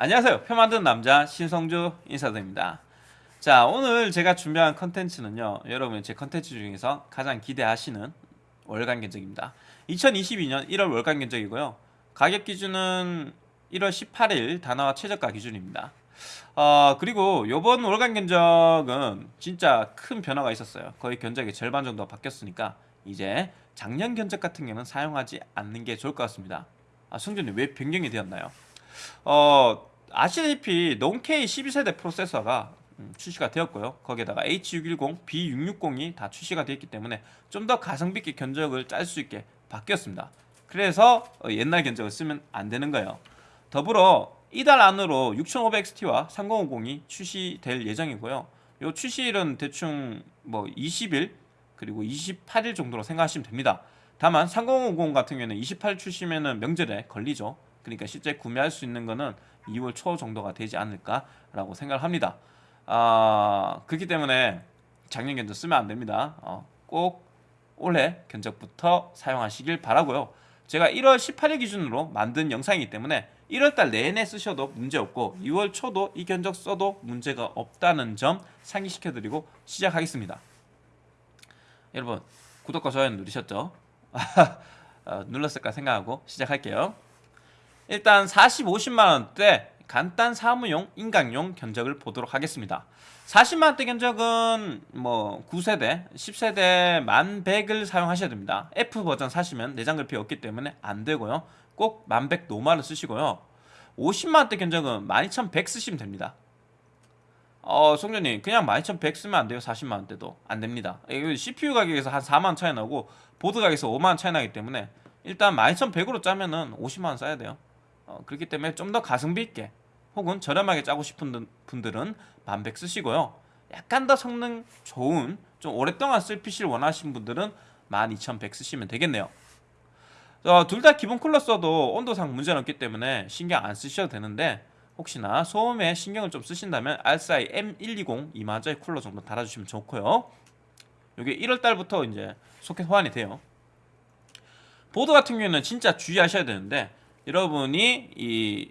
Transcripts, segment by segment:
안녕하세요. 표 만드는 남자 신성주 인사드립니다. 자 오늘 제가 준비한 컨텐츠는요 여러분 제 컨텐츠 중에서 가장 기대하시는 월간 견적입니다. 2022년 1월 월간 견적이고요. 가격 기준은 1월 18일 단화와 최저가 기준입니다. 어, 그리고 요번 월간 견적은 진짜 큰 변화가 있었어요. 거의 견적의 절반 정도 바뀌었으니까 이제 작년 견적 같은 경우는 사용하지 않는 게 좋을 것 같습니다. 아 성준이 왜 변경이 되었나요? 어 아시다시피 농케이 12세대 프로세서가 음, 출시가 되었고요. 거기에다가 H610, B660이 다 출시가 되었기 때문에 좀 더 가성비 있게 견적을 짤 수 있게 바뀌었습니다. 그래서 어, 옛날 견적을 쓰면 안 되는 거예요. 더불어 이달 안으로 6500XT와 3050이 출시될 예정이고요. 요 출시일은 대충 뭐 20일 그리고 28일 정도로 생각하시면 됩니다. 다만 3050 같은 경우에는 28 출시면은 명절에 걸리죠. 그러니까 실제 구매할 수 있는 거는 2월 초 정도가 되지 않을까라고 생각을 합니다. 아, 그렇기 때문에 작년 견적 쓰면 안 됩니다. 어, 꼭 올해 견적부터 사용하시길 바라고요. 제가 1월 18일 기준으로 만든 영상이기 때문에 1월달 내내 쓰셔도 문제없고 2월 초도 이 견적 써도 문제가 없다는 점 상기시켜드리고 시작하겠습니다. 여러분 구독과 좋아요 누르셨죠? 어, 눌렀을까 생각하고 시작할게요. 일단 40, 50만원대 간단 사무용, 인강용 견적을 보도록 하겠습니다. 40만원대 견적은 뭐 9세대, 10세대 1100을 사용하셔야 됩니다. F버전 사시면 내장 그래픽이 없기 때문에 안되고요. 꼭1100 노말을 쓰시고요. 50만원대 견적은 12100 쓰시면 됩니다. 어 송전님 그냥 12100 쓰면 안돼요. 40만원대도. 안됩니다. CPU 가격에서 한 4만원 차이 나고 보드 가격에서 5만원 차이 나기 때문에 일단 12100으로 짜면은 50만원 써야 돼요 어, 그렇기 때문에 좀 더 가성비 있게 혹은 저렴하게 짜고 싶은 분들은 만백 쓰시고요. 약간 더 성능 좋은 좀 오랫동안 쓸 PC를 원하시는 분들은 12100 쓰시면 되겠네요. 어, 둘다 기본 쿨러 써도 온도상 문제는 없기 때문에 신경 안 쓰셔도 되는데 혹시나 소음에 신경을 좀 쓰신다면 RSI M120 이마저의 쿨러 정도 달아주시면 좋고요. 이게 1월달부터 이제 소켓 호환이 돼요. 보드 같은 경우에는 진짜 주의하셔야 되는데 여러분이 이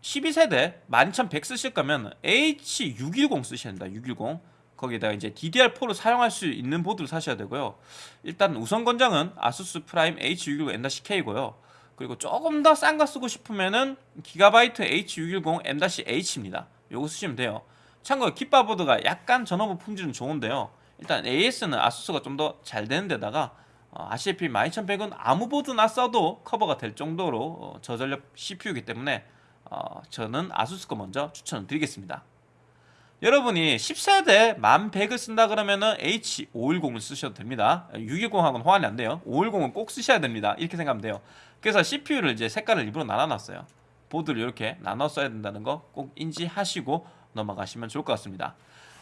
12세대 12100 쓰실 거면 H610 쓰셔야 된다 610 거기에다가 이제 DDR4를 사용할 수 있는 보드를 사셔야 되고요. 일단 우선 권장은 아수스 프라임 H610 M-K고요. 그리고 조금 더 싼 거 쓰고 싶으면은 기가바이트 H610 M-H입니다. 요거 쓰시면 돼요. 참고로 kit바보드가 약간 전원부 품질은 좋은데요. 일단 AS는 아수스가 좀 더 잘 되는 데다가 어, 아시다시피 12100은 아무 보드나 써도 커버가 될 정도로 어, 저전력 CPU이기 때문에 어, 저는 아수스 거 먼저 추천을 드리겠습니다. 여러분이 10세대 1100을 쓴다 그러면은 H510을 쓰셔도 됩니다. 610하고는 호환이 안 돼요. 510은 꼭 쓰셔야 됩니다. 이렇게 생각하면 돼요. 그래서 CPU를 이제 색깔을 일부러 나눠놨어요. 보드를 이렇게 나눠 써야 된다는 거 꼭 인지하시고 넘어가시면 좋을 것 같습니다.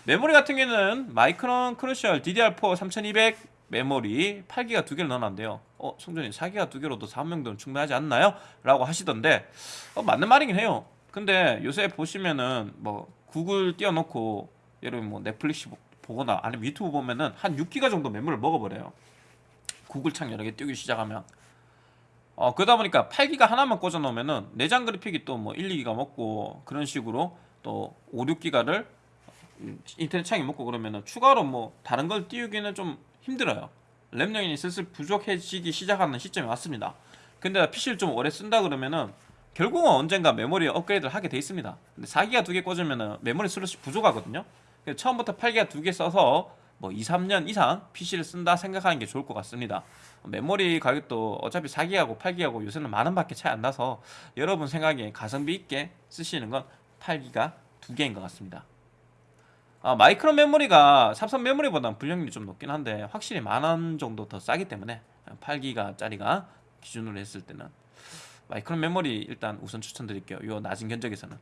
메모리 같은 경우는 마이크론 크루셜 DDR4 3200 메모리 8기가 두 개를 넣어놨는데요. 어 성조님 4기가 두 개로도 사무용도는 충분하지 않나요? 라고 하시던데 어, 맞는 말이긴 해요. 근데 요새 보시면은 뭐 구글 띄워놓고 여러분 뭐 넷플릭스 보거나 아니면 유튜브 보면은 한 6기가 정도 메모리를 먹어버려요. 구글 창 여러 개 띄우기 시작하면. 어 그러다 보니까 8기가 하나만 꽂아 놓으면은 내장 그래픽이 또 뭐 1, 2기가 먹고 그런 식으로 또 5, 6기가를 인터넷 창이 먹고 그러면은 추가로 뭐 다른 걸 띄우기는 좀 힘들어요. 램 용량이 슬슬 부족해지기 시작하는 시점이 왔습니다. 근데 PC를 좀 오래 쓴다 그러면은 결국은 언젠가 메모리 업그레이드를 하게 돼 있습니다. 근데 4기가 두 개 꽂으면은 메모리 슬롯이 부족하거든요. 처음부터 8기가 두 개 써서 뭐 2, 3년 이상 PC를 쓴다 생각하는 게 좋을 것 같습니다. 메모리 가격도 어차피 4기하고 8기하고 요새는 만원 밖에 차이 안 나서 여러분 생각에 가성비 있게 쓰시는 건 8기가 두 개인 것 같습니다 아, 마이크로 메모리가 삼성 메모리보다는 분량률이 좀 높긴 한데 확실히 만원 정도 더 싸기 때문에 8기가 짜리가 기준으로 했을 때는 마이크로 메모리 일단 우선 추천드릴게요. 요 낮은 견적에서는.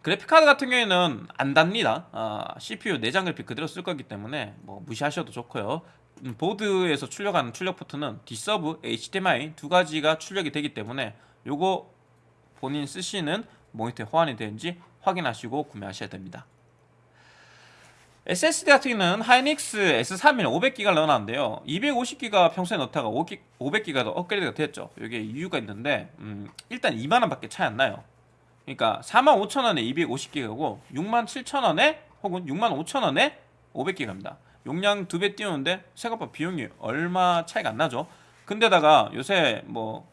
그래픽카드 같은 경우에는 안 답니다. 아, CPU 내장 그래픽 그대로 쓸 거기 때문에 뭐 무시하셔도 좋고요. 음, 보드에서 출력하는 출력 포트는 D-Sub, HDMI 두 가지가 출력이 되기 때문에 요거 본인 쓰시는 모니터에 호환이 되는지 확인하시고 구매하셔야 됩니다 SSD 같은 경우는 하이닉스 S31 500기가를 넣어놨는데요 250기가 평소에 넣다가 500기가로 업그레이드가 됐죠 이게 이유가 있는데 음, 일단 2만원 밖에 차이 안 나요 그러니까 45,000원에 250기가고 67,000원에 혹은 65,000원에 500기가입니다. 용량 두 배 띄우는데 생각보다 비용이 얼마 차이가 안 나죠. 근데다가 요새 뭐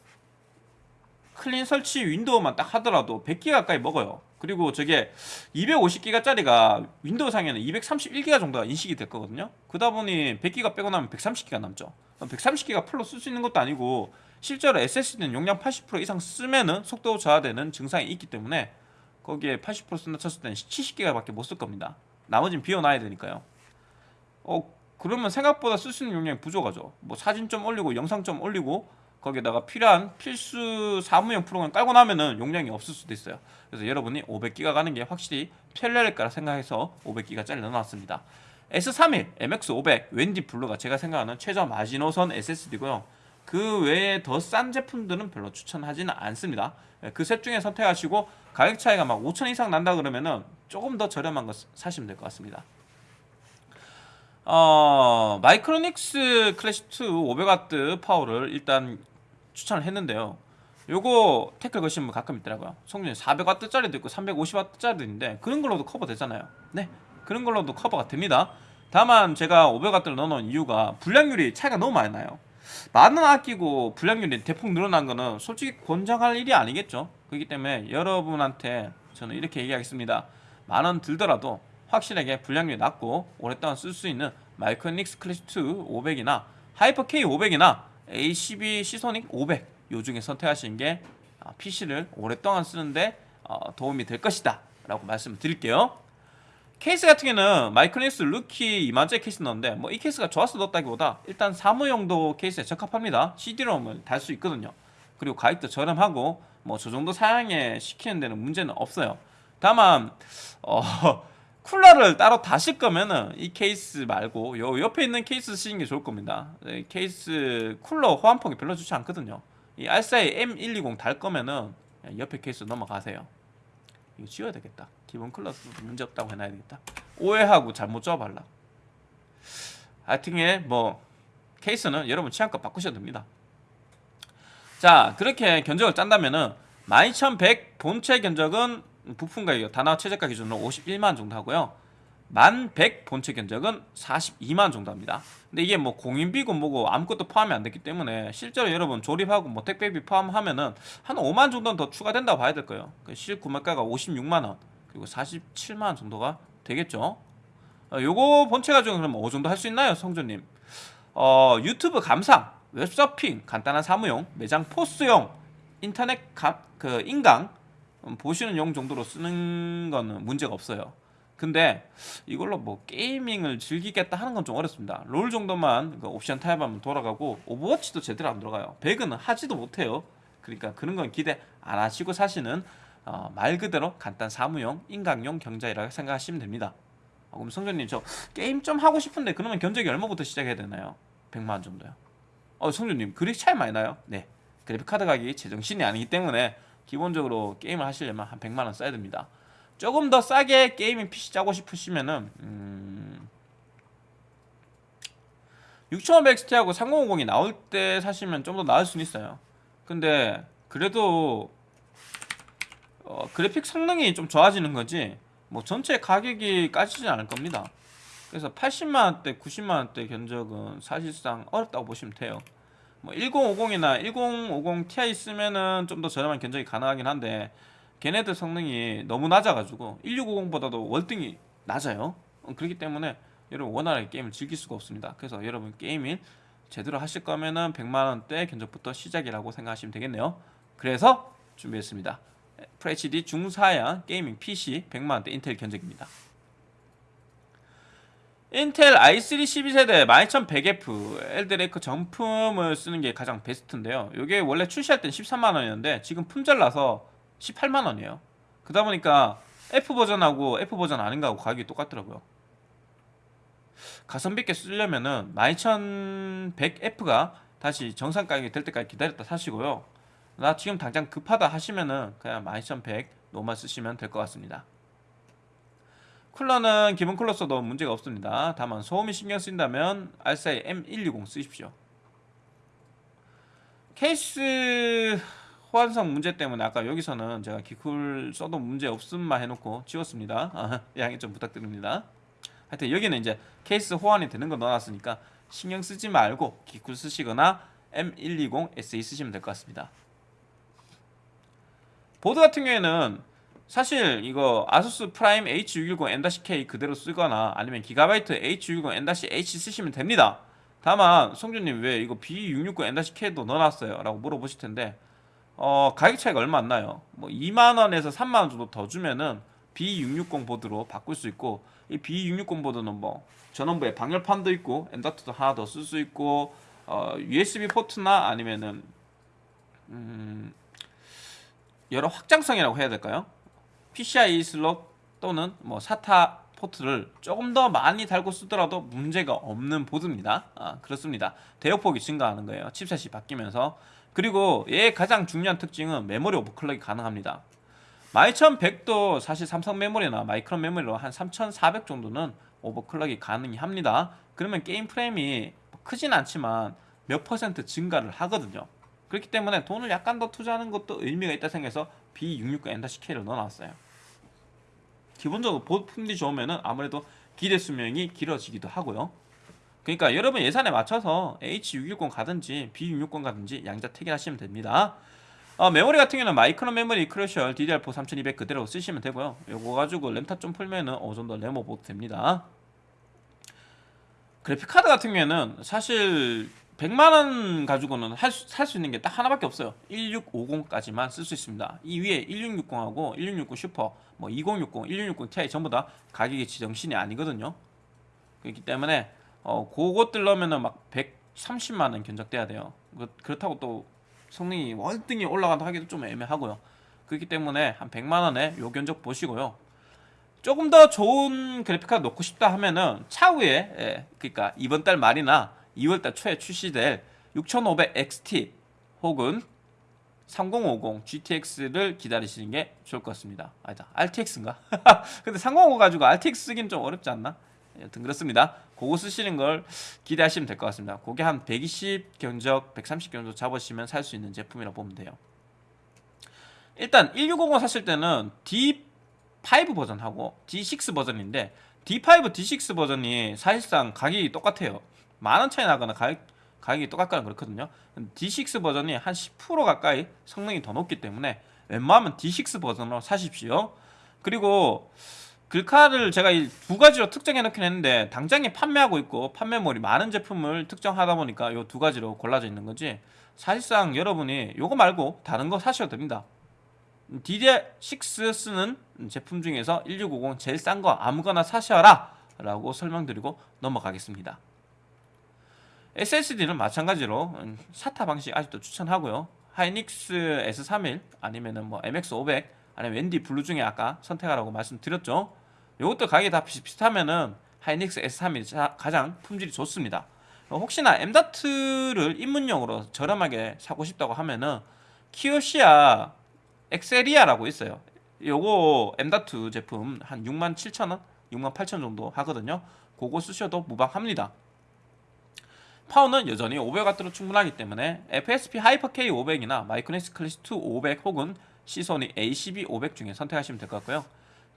clean 설치 윈도우만 딱 하더라도 100기가 가까이 먹어요. 그리고 저게 250기가짜리가 윈도우 상에는 231기가 정도가 인식이 될 거거든요. 그러다 보니 100기가 빼고 나면 130기가 남죠. 130기가 full로 쓸 수 있는 것도 아니고 실제로 SSD는 용량 80% 이상 쓰면은 속도 저하되는 증상이 있기 때문에 거기에 80% 쓴다 쳤을 때는 70기가밖에 못 쓸 겁니다. 나머지는 비워놔야 되니까요. 어 그러면 생각보다 쓸 수 있는 용량이 부족하죠. 뭐 사진 좀 올리고 영상 좀 올리고 거기다가 필요한 필수 사무용 프로그램 깔고 나면은 용량이 없을 수도 있어요. 그래서 여러분이 500기가 가는 게 확실히 편리할 거라 생각해서 500기가 짜리 넣어놨습니다. S31, MX500, 웬디 블루가 제가 생각하는 최저 마지노선 SSD고요. 그 외에 더 싼 제품들은 별로 추천하지는 않습니다. 그 셋 중에 선택하시고 가격 차이가 막 5천 이상 난다 그러면은 조금 더 저렴한 거 사시면 될 것 같습니다. 어, 마이크로닉스 클래시2 500W 파워를 일단 추천을 했는데요. 요거 태클 거시는 분 가끔 있더라고요. 성조님 400W짜리도 있고 350W짜리도 있는데 그런 걸로도 커버 되잖아요. 네, 그런 걸로도 커버가 됩니다. 다만 제가 500W를 넣어놓은 이유가 불량률이 차이가 너무 많이 나요. 만원 아끼고 불량률이 대폭 늘어난 거는 솔직히 권장할 일이 아니겠죠. 그렇기 때문에 여러분한테 저는 이렇게 얘기하겠습니다. 만원 들더라도 확실하게 불량률이 낮고 오랫동안 쓸 수 있는 마이크로닉스 클래시2 500이나 하이퍼 K 500이나 ACB 시소닉 500 요 중에 선택하시는 게 PC를 오랫동안 쓰는데 어, 도움이 될 것이다. 라고 말씀을 드릴게요. 케이스 같은 경우는 마이크로닉스 루키 2만짜리 케이스 넣었는데 뭐 이 케이스가 좋아서 넣었다기보다 일단 사무용도 케이스에 적합합니다. CD-ROM을 달 수 있거든요. 그리고 가격도 저렴하고 뭐 저 정도 사양에 식히는 데는 문제는 없어요. 다만 어 쿨러를 따로 다실 거면은 이 케이스 말고 요 옆에 있는 케이스 쓰시는 게 좋을 겁니다. 네, 케이스 쿨러 호환폭이 별로 좋지 않거든요. 이 알사이 M120 달 거면은 옆에 케이스 넘어가세요. 이거 지워야 되겠다. 기본 쿨러 문제 없다고 해놔야 되겠다. 오해하고 잘못 줘발라. 하여튼에 뭐 케이스는 여러분 취향껏 바꾸셔도 됩니다. 자 그렇게 견적을 짠다면은 12100 본체 견적은 부품 가격 단화 최저가 기준으로 51만 정도 하고요. 1100 본체 견적은 42만 정도 합니다. 근데 이게 뭐 공인비고 뭐고 아무것도 포함이 안 됐기 때문에 실제로 여러분 조립하고 뭐 택배비 포함하면은 한 5만 정도는 더 추가된다고 봐야 될 거예요. 그 실구매가가 56만 원 그리고 47만 원 정도가 되겠죠. 어, 요거 본체 가지고 그럼 어느 정도 할 수 있나요, 성조님? 어, 유튜브 감상, 웹서핑, 간단한 사무용, 매장 POS용, 인터넷 가, 그 인강 음, 보시는 용 정도로 쓰는 거는 문제가 없어요. 근데 이걸로 뭐 gaming을 즐기겠다 하는 건 좀 어렵습니다. 롤 정도만 그 옵션 타협하면 돌아가고 오버워치도 제대로 안 돌아가요. 배그는 하지도 못해요. 그러니까 그런 건 기대 안 하시고 사시는 어, 말 그대로 간단 사무용, 인강용 견적이라고 생각하시면 됩니다. 어, 그럼 성조님 저 게임 좀 하고 싶은데 그러면 견적이 얼마부터 시작해야 되나요? 100만 원 정도요. 어 성조님 그리 차이 많이 나요? 네. 그래픽 카드 가격이 제정신이 아니기 때문에 기본적으로 게임을 하시려면 한 100만원 써야 됩니다. 조금 더 싸게 gaming PC 짜고 싶으시면은 음... 6500 XT하고 3050이 나올 때 사시면 좀 더 나을 수는 있어요. 근데 그래도 어, 그래픽 성능이 좀 좋아지는 거지 뭐 전체 가격이 까지지 않을 겁니다. 그래서 80만원대 90만원대 견적은 사실상 어렵다고 보시면 돼요 뭐 1050이나 1050 Ti 쓰면은 좀 더 저렴한 견적이 가능하긴 한데 걔네들 성능이 너무 낮아가지고 1650보다도 월등히 낮아요. 어, 그렇기 때문에 여러분 원활하게 게임을 즐길 수가 없습니다. 그래서 여러분 게임을 제대로 하실 거면은 100만원대 견적부터 시작이라고 생각하시면 되겠네요. 그래서 준비했습니다. FHD 중사양 게이밍 PC 100만원대 인텔 견적입니다 인텔 i3 12세대 12100F 엘드레이크 정품을 쓰는 게 가장 베스트인데요. 이게 원래 출시할 땐 13만원이었는데 지금 품절나서 18만원이에요. 그러다 보니까 F 버전하고 F 버전 아닌가 하고 가격이 똑같더라고요. 가성비 있게 쓰려면은 12100F가 다시 정상 가격이 될 때까지 기다렸다 사시고요. 나 지금 당장 급하다 하시면은 그냥 12100 노만 쓰시면 될 것 같습니다 쿨러는 기본 쿨러 써도 문제가 없습니다. 다만 소음이 신경 쓰인다면 알사이 M120 쓰십시오. 케이스 호환성 문제 때문에 아까 여기서는 제가 기쿨 써도 문제 없음만 해놓고 지웠습니다. 아, 양해 좀 부탁드립니다. 하여튼 여기는 이제 케이스 호환이 되는 거 넣어놨으니까 신경 쓰지 말고 기쿨 쓰시거나 M120 SE 쓰시면 될 것 같습니다. 보드 같은 경우에는 사실 이거 아수스 프라임 H610 M-K 그대로 쓰거나 아니면 기가바이트 H610 M-H 쓰시면 됩니다. 다만 성조님 왜 이거 B660 M-K도 넣어놨어요? 라고 물어보실 텐데 어, 가격 차이가 얼마 안 나요. 뭐 2만원에서 3만원 정도 더 주면은 B660 보드로 바꿀 수 있고 이 B660 보드는 뭐 전원부에 방열판도 있고 엔더트도 하나 더 쓸 수 있고 어, USB 포트나 아니면은 음, 여러 확장성이라고 해야 될까요? PCI 슬롯 또는 뭐 SATA 포트를 조금 더 많이 달고 쓰더라도 문제가 없는 보드입니다. 아, 그렇습니다. 대역폭이 증가하는 거예요. chipset이 바뀌면서 그리고 얘의 가장 중요한 특징은 메모리 overclock이 가능합니다. 12100도 사실 삼성 메모리나 마이크론 메모리로 한 3400 정도는 overclock이 가능합니다. 그러면 게임 프레임이 크진 않지만 몇 퍼센트 증가를 하거든요. 그렇기 때문에 돈을 약간 더 투자하는 것도 의미가 있다 생각해서 B660M-K를 넣어놨어요. 기본적으로 보드 품질이 좋으면 아무래도 기대 수명이 길어지기도 하고요. 그러니까 여러분 예산에 맞춰서 H610 가든지 B660 가든지 양자 택일하시면 됩니다. 어, 메모리 같은 경우는 마이크론 메모리 Crucial DDR4 3200 그대로 쓰시면 되고요. 요거 가지고 램타 좀 풀면은 어느 정도 램오버도 됩니다. 그래픽 카드 같은 경우에는 사실 100만원 가지고는 살 수 있는 게 딱 하나밖에 없어요. 1650까지만 쓸 수 있습니다. 이 위에 1660하고 1660 슈퍼 뭐 2060, 1660 Ti 전부 다 가격이 지정신이 아니거든요. 그렇기 때문에 어 그것들 넣으면은 막 130만원 견적돼야 돼요. 그, 그렇다고 또 성능이 월등히 올라간다 하기도 좀 애매하고요. 그렇기 때문에 한 100만원에 요 견적 보시고요. 조금 더 좋은 그래픽카드 놓고 싶다 하면은 차후에 예, 그러니까 이번 달 말이나 2월달 초에 출시될 6500XT 혹은 3050 GTX를 기다리시는 게 좋을 것 같습니다. 아니다, RTX인가? 근데 3050 가지고 RTX 쓰긴 좀 어렵지 않나? 여튼 그렇습니다. 그거 쓰시는 걸 기대하시면 될 것 같습니다. 그게 한 120 견적, 130 견적 잡으시면 살 수 있는 제품이라고 보면 돼요. 일단 1650 사실 때는 D5 버전하고 D6 버전인데 D5, D6 버전이 사실상 가격이 똑같아요. 만원 차이 나거나 가격, 가격이 똑같거나 그렇거든요. D6 버전이 한 10% 가까이 성능이 더 높기 때문에 웬만하면 D6 버전으로 사십시오. 그리고 글카를 제가 이두 가지로 특정해 놓긴 했는데 당장에 판매하고 있고 판매물이 많은 제품을 특정하다 보니까 이 두 가지로 골라져 있는 거지. 사실상 여러분이 요거 말고 다른 거 사셔도 됩니다. DDR6 쓰는 제품 중에서 1650 제일 싼 거 아무거나 사셔라 라고 설명드리고 넘어가겠습니다 SSD는 마찬가지로 음, 사타 방식 아직도 추천하고요. 하이닉스 S31 아니면은 뭐 MX500 아니면 웬디 Blue 중에 아까 선택하라고 말씀드렸죠. 이것도 가격이 다 비슷비슷하면은 하이닉스 S31이 가장 품질이 좋습니다. 혹시나 M.2를 입문용으로 저렴하게 사고 싶다고 하면은 Kioxia Exceria라고 있어요. 요거 M.2 제품 한 67,000원, 68,000원 정도 하거든요. 그거 쓰셔도 무방합니다. 파워는 여전히 500W로 충분하기 때문에 FSP Hyper K 500이나 마이크로닉스 클래스 2 500 혹은 시소닉 ACB 500 중에 선택하시면 될 것 같고요.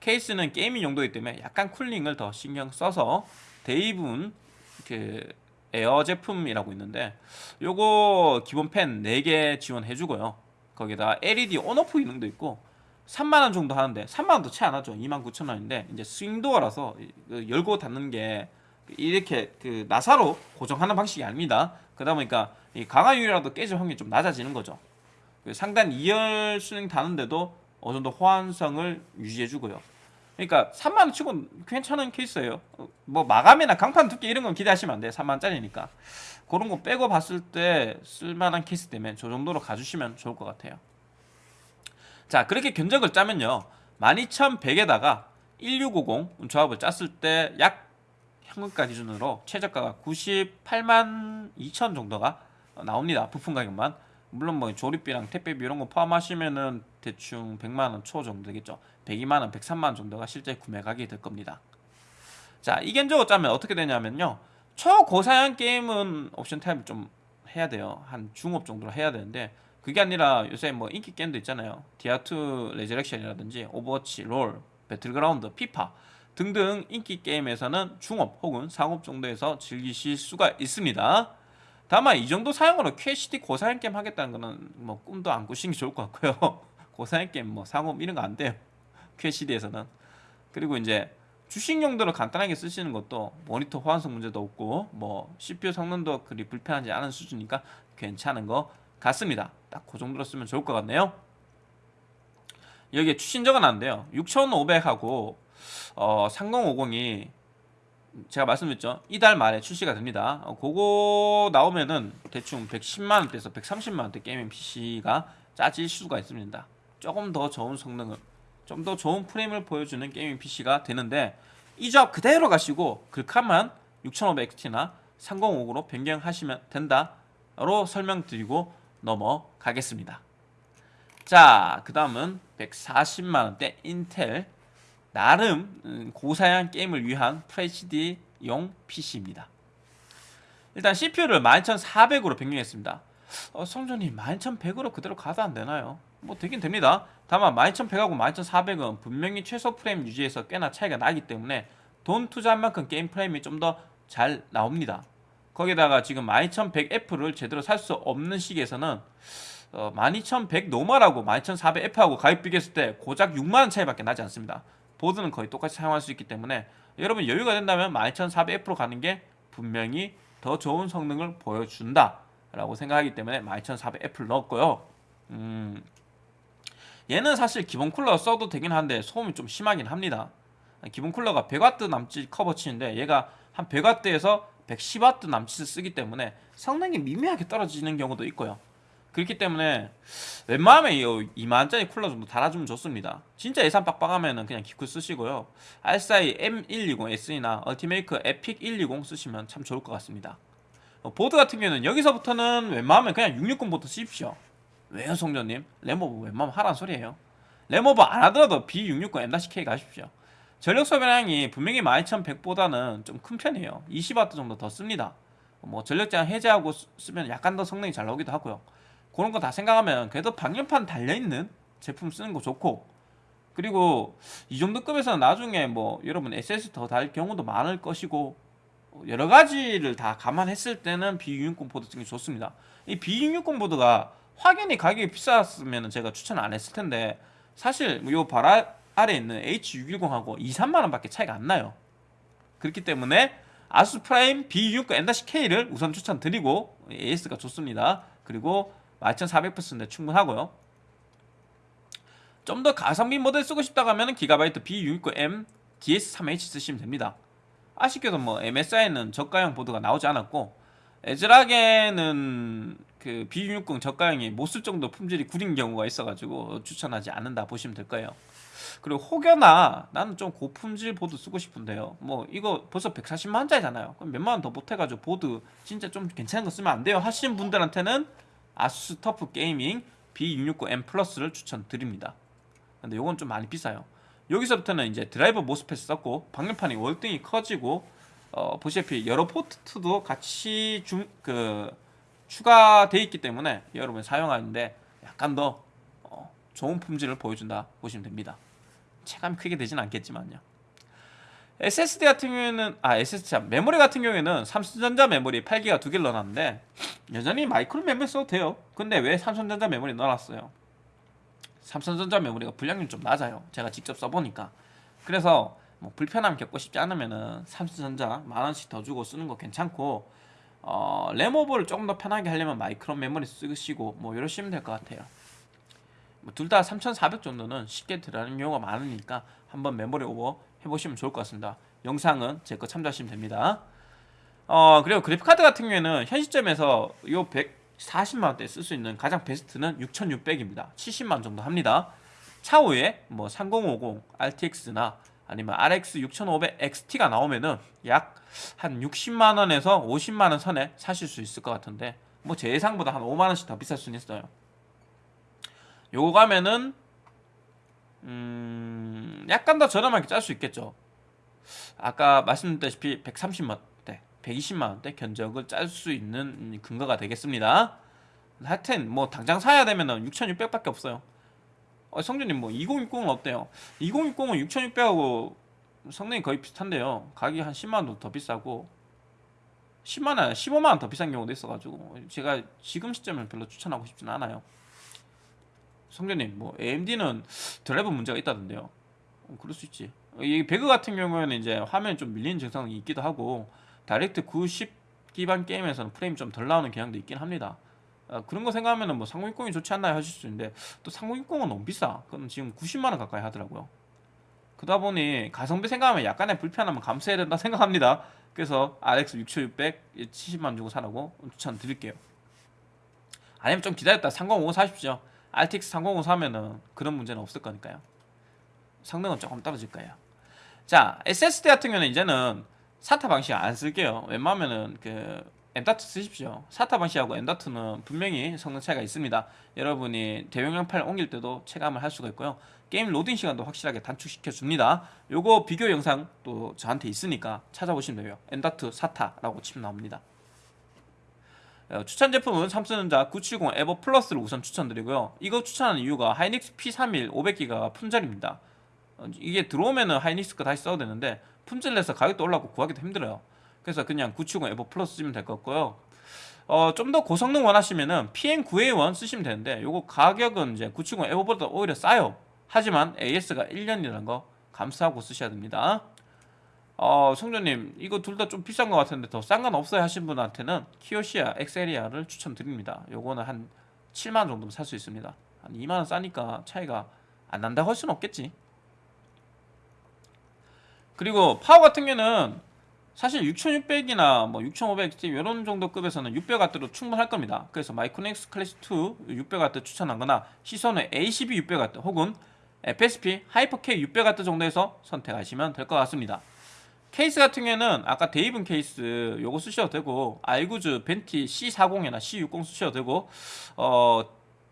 케이스는 게이밍 용도이기 때문에 약간 쿨링을 더 신경 써서 대부분 그 에어 제품이라고 있는데 요거 기본 팬 4개 지원해주고요. 거기다 LED on off 기능도 있고 3만원 정도 하는데 3만원도 채 안하죠 29,000원인데 이제 swing door라서 그 열고 닫는 게 이렇게 그 나사로 고정하는 방식이 아닙니다. 그러다 보니까 이 강화유리라도 깨질 확률이 좀 낮아지는 거죠. 그 상단 2열 수능 다는데도 어느 정도 호환성을 유지해주고요. 그러니까 3만원 치고 괜찮은 케이스예요. 뭐 마감이나 강판 두께 이런 건 기대하시면 안 돼요. 3만원짜리니까. 그런 거 빼고 봤을 때 쓸만한 케이스 때문에 저 정도로 가주시면 좋을 것 같아요. 자 그렇게 견적을 짜면요. 12100에다가 1650 조합을 짰을 때 약 현금가 기준으로 최저가가 98만 2천 정도가 나옵니다. 부품 가격만. 물론 뭐 조립비랑 택배비 이런 거 포함하시면은 대충 100만 원 초 정도 되겠죠. 102만 원, 103만 원 정도가 실제 구매 가격이 될 겁니다. 자, 이 견적으로 짜면 어떻게 되냐면요. 초고사양 게임은 옵션 타협을 좀 해야 돼요. 한 중옵 정도로 해야 되는데 그게 아니라 요새 뭐 인기 게임도 있잖아요. 디아2 Resurrection이라든지 오버워치, 롤, 배틀그라운드, 피파 등등 인기 게임에서는 중옵 혹은 상옵 정도에서 즐기실 수가 있습니다. 다만 이 정도 사용으로 QHD 고사양 게임 하겠다는 거는 뭐 꿈도 안 꾸시는 게 좋을 것 같고요. 고사양 게임 뭐 상업 이런 거 안 돼요. QHD에서는. 그리고 이제 주식 용도로 간단하게 쓰시는 것도 모니터 호환성 문제도 없고 뭐 CPU 성능도 그리 불편하지 않은 수준이니까 괜찮은 것 같습니다. 딱 그 정도로 쓰면 좋을 것 같네요. 여기에 추신 적어놨는데요. 6500하고 어, 3050이 제가 말씀드렸죠. 이달 말에 출시가 됩니다. 어, 그거 나오면은 대충 110만원대에서 130만원대 게이밍 PC가 짜질 수가 있습니다. 조금 더 좋은 성능을 좀 더 좋은 프레임을 보여주는 게이밍 PC가 되는데 이 조합 그대로 가시고 글카만 6500X나 3050으로 변경하시면 된다로 설명드리고 넘어가겠습니다. 자, 그 다음은 140만원대 인텔 나름 음, 고사양 게임을 위한 FHD용 PC입니다. 일단 CPU를 12400으로 변경했습니다. 어, 성전님 12100으로 그대로 가도 안 되나요? 뭐 되긴 됩니다. 다만 12100하고 12400은 분명히 최소 프레임 유지에서 꽤나 차이가 나기 때문에 돈 투자한 만큼 게임 프레임이 좀 더 잘 나옵니다. 거기다가 지금 12100F를 제대로 살 수 없는 시기에서는 어, 12100 normal하고 12400F하고 가격 비교했을 때 고작 6만원 차이밖에 나지 않습니다. 보드는 거의 똑같이 사용할 수 있기 때문에 여러분 여유가 된다면 12400F로 가는 게 분명히 더 좋은 성능을 보여준다 라고 생각하기 때문에 12400F를 넣었고요. 음, 얘는 사실 기본 쿨러 써도 되긴 한데 소음이 좀 심하긴 합니다. 기본 쿨러가 100W 남짓 커버 치는데 얘가 한 100W에서 110W 남짓을 쓰기 때문에 성능이 미미하게 떨어지는 경우도 있고요 그렇기 때문에 웬만하면 이 2만원짜리 쿨러 정도 달아주면 좋습니다. 진짜 예산 빡빡하면 그냥 기쿨 쓰시고요. RSI M120S나 얼티메이크 Epic 120 쓰시면 참 좋을 것 같습니다. 어, 보드 같은 경우는 여기서부터는 웬만하면 그냥 660부터 쓰십시오. 왜요 송전님? 램오버 웬만하면 하란 소리예요. 램오버 안 하더라도 B660 M-K 가십시오. 전력 소비량이 분명히 12100보다는 좀 큰 편이에요. 20W 정도 더 씁니다. 뭐 전력 제한 해제하고 쓰면 약간 더 성능이 잘 나오기도 하고요 그런 거 다 생각하면 그래도 방열판 달려있는 제품 쓰는 거 좋고 그리고 이 정도 급에서는 나중에 뭐 여러분 SS 더 달 경우도 많을 것이고 여러 가지를 다 감안했을 때는 B660 보드 게 좋습니다. 이 B660 보드가 확연히 가격이 비쌌으면 제가 추천 안 했을 텐데 사실 요 바라 아래에 있는 H610하고 2, 3만원 밖에 차이가 안 나요. 그렇기 때문에 ASUS Prime B660M-K를 우선 추천드리고 AS가 좋습니다. 그리고 12400%인데 충분하고요. 좀 더 가성비 모델 쓰고 싶다고 하면 Gigabyte B660M DS3H 쓰시면 됩니다. 아쉽게도 뭐 MSI는 저가형 보드가 나오지 않았고 ASRock에는 그 B660 저가형이 못 쓸 정도 품질이 구린 경우가 있어가지고 추천하지 않는다 보시면 될 거예요. 그리고 혹여나 나는 좀 고품질 보드 쓰고 싶은데요. 뭐 이거 벌써 140만원짜리잖아요. 그럼 몇만원 더 못해가지고 보드 진짜 좀 괜찮은 거 쓰면 안 돼요? 하시는 분들한테는 ASUS TUF Gaming B660M Plus를 추천드립니다. 근데 요건 좀 많이 비싸요. 여기서부터는 이제 드라이버 MOSFET 썼고 방열판이 월등히 커지고 어, 보시다시피 여러 포트도 같이 중, 그, 추가되어 있기 때문에 여러분 사용하는데 약간 더 어, 좋은 품질을 보여준다 보시면 됩니다. 체감이 크게 되진 않겠지만요 SSD 같은 경우에는 아 SSD 참 메모리 같은 경우에는 삼성전자 메모리 8기가 두 개를 넣어놨는데 여전히 마이크로 메모리 써도 돼요. 근데 왜 삼성전자 메모리 넣어놨어요? 삼성전자 메모리가 분량이 좀 낮아요. 제가 직접 써보니까. 그래서 뭐 불편함 겪고 싶지 않으면은 삼성전자 만원씩 더 주고 쓰는 거 괜찮고 어, 램오버를 조금 더 편하게 하려면 마이크론 메모리 쓰시고 뭐 이러시면 될 것 같아요. 뭐 둘 다 3400 정도는 쉽게 들어가는 경우가 많으니까 한번 메모리 오버 해보시면 좋을 것 같습니다. 영상은 제 거 참조하시면 됩니다. 어 그리고 그래픽카드 같은 경우에는 현 시점에서 요 140만원대 쓸 수 있는 가장 베스트는 6600입니다. 70만원 정도 합니다. 차후에 뭐 3050 RTX나 아니면 RX 6500 XT가 나오면은 약 한 60만원에서 50만원 선에 사실 수 있을 것 같은데 뭐 제 예상보다 한 5만원씩 더 비쌀 수는 있어요. 요거 가면은 음 약간 더 저렴하게 짤 수 있겠죠 아까 말씀드렸다시피 130만원대 120만원대 견적을 짤 수 있는 근거가 되겠습니다 하여튼 뭐 당장 사야 되면은 6,600밖에 없어요. 어, 성준님 뭐 2060은 어때요? 2060은 6,600하고 성능이 거의 비슷한데요. 가격이 한 10만 원 더 비싸고 10만 원, 15만 원 더 비싼 경우도 있어가지고 제가 지금 시점을 별로 추천하고 싶지는 않아요. 성준님 뭐 AMD는 드라이버 문제가 있다던데요. 어, 그럴 수 있지. 이 배그 같은 경우에는 이제 화면 좀 밀리는 증상이 있기도 하고 DirectX 9 기반 게임에서는 프레임 좀 덜 나오는 경향도 있긴 합니다. 어, 그런 거 생각하면은 뭐 3060이 좋지 않나요 하실 수 있는데 또 3060은 너무 비싸. 그럼 지금 90만 원 가까이 하더라고요. 그러다 보니 가성비 생각하면 약간의 불편함은 감수해야 된다 생각합니다. 그래서 RX 6600 70만 주고 사라고 추천 드릴게요. 아니면 좀 기다렸다 3050 사십시오. RTX 3050 사면은 그런 문제는 없을 거니까요. 성능은 조금 떨어질 거예요. 자, SSD 같은 경우는 이제는 사타 방식 안 쓸게요. 웬만하면은 그 M.2 쓰십시오. 사타 방식하고 M.2는 분명히 성능 차이가 있습니다. 여러분이 대용량 파일 옮길 때도 체감을 할 수가 있고요. 게임 로딩 시간도 확실하게 단축시켜 줍니다. 요거 비교 영상 또 저한테 있으니까 찾아보시면 돼요. M.2 SATA라고 치면 나옵니다. 어, 추천 제품은 삼성전자 970 EVO Plus를 우선 추천드리고요. 이거 추천하는 이유가 하이닉스 P31 500기가 품절입니다. 어, 이게 들어오면은 하이닉스 거 다시 써도 되는데 품절 나서 가격도 올라가고 구하기도 힘들어요. 그래서 그냥 970 EVO Plus 쓰면 될 것 같고요. 어, 좀 더 고성능 원하시면은 PM9A1 쓰시면 되는데 요거 가격은 이제 970 EVO보다 오히려 싸요. 하지만 AS가 1년이라는 거 감수하고 쓰셔야 됩니다. 어, 성조님 이거 둘 다 좀 비싼 것 같은데 더 싼 건 없어요 하신 분한테는 키오시아 EXCERIA를 추천드립니다. 요거는 한 7만 정도면 살 수 있습니다. 한 2만 원 싸니까 차이가 안 난다고 할 수는 없겠지. 그리고 파워 같은 경우는 사실 6600이나 뭐 6500 이런 정도 급에서는 600W로 충분할 겁니다. 그래서 마이크로닉스 클래스 2 600W 추천하거나 시선의 ACB 600W 혹은 FSP 하이퍼K 600W 정도에서 선택하시면 될 것 같습니다. 케이스 같은 경우에는 아까 데이븐 케이스 요거 쓰셔도 되고 알구즈 벤티 C40이나 C60 쓰셔도 되고 어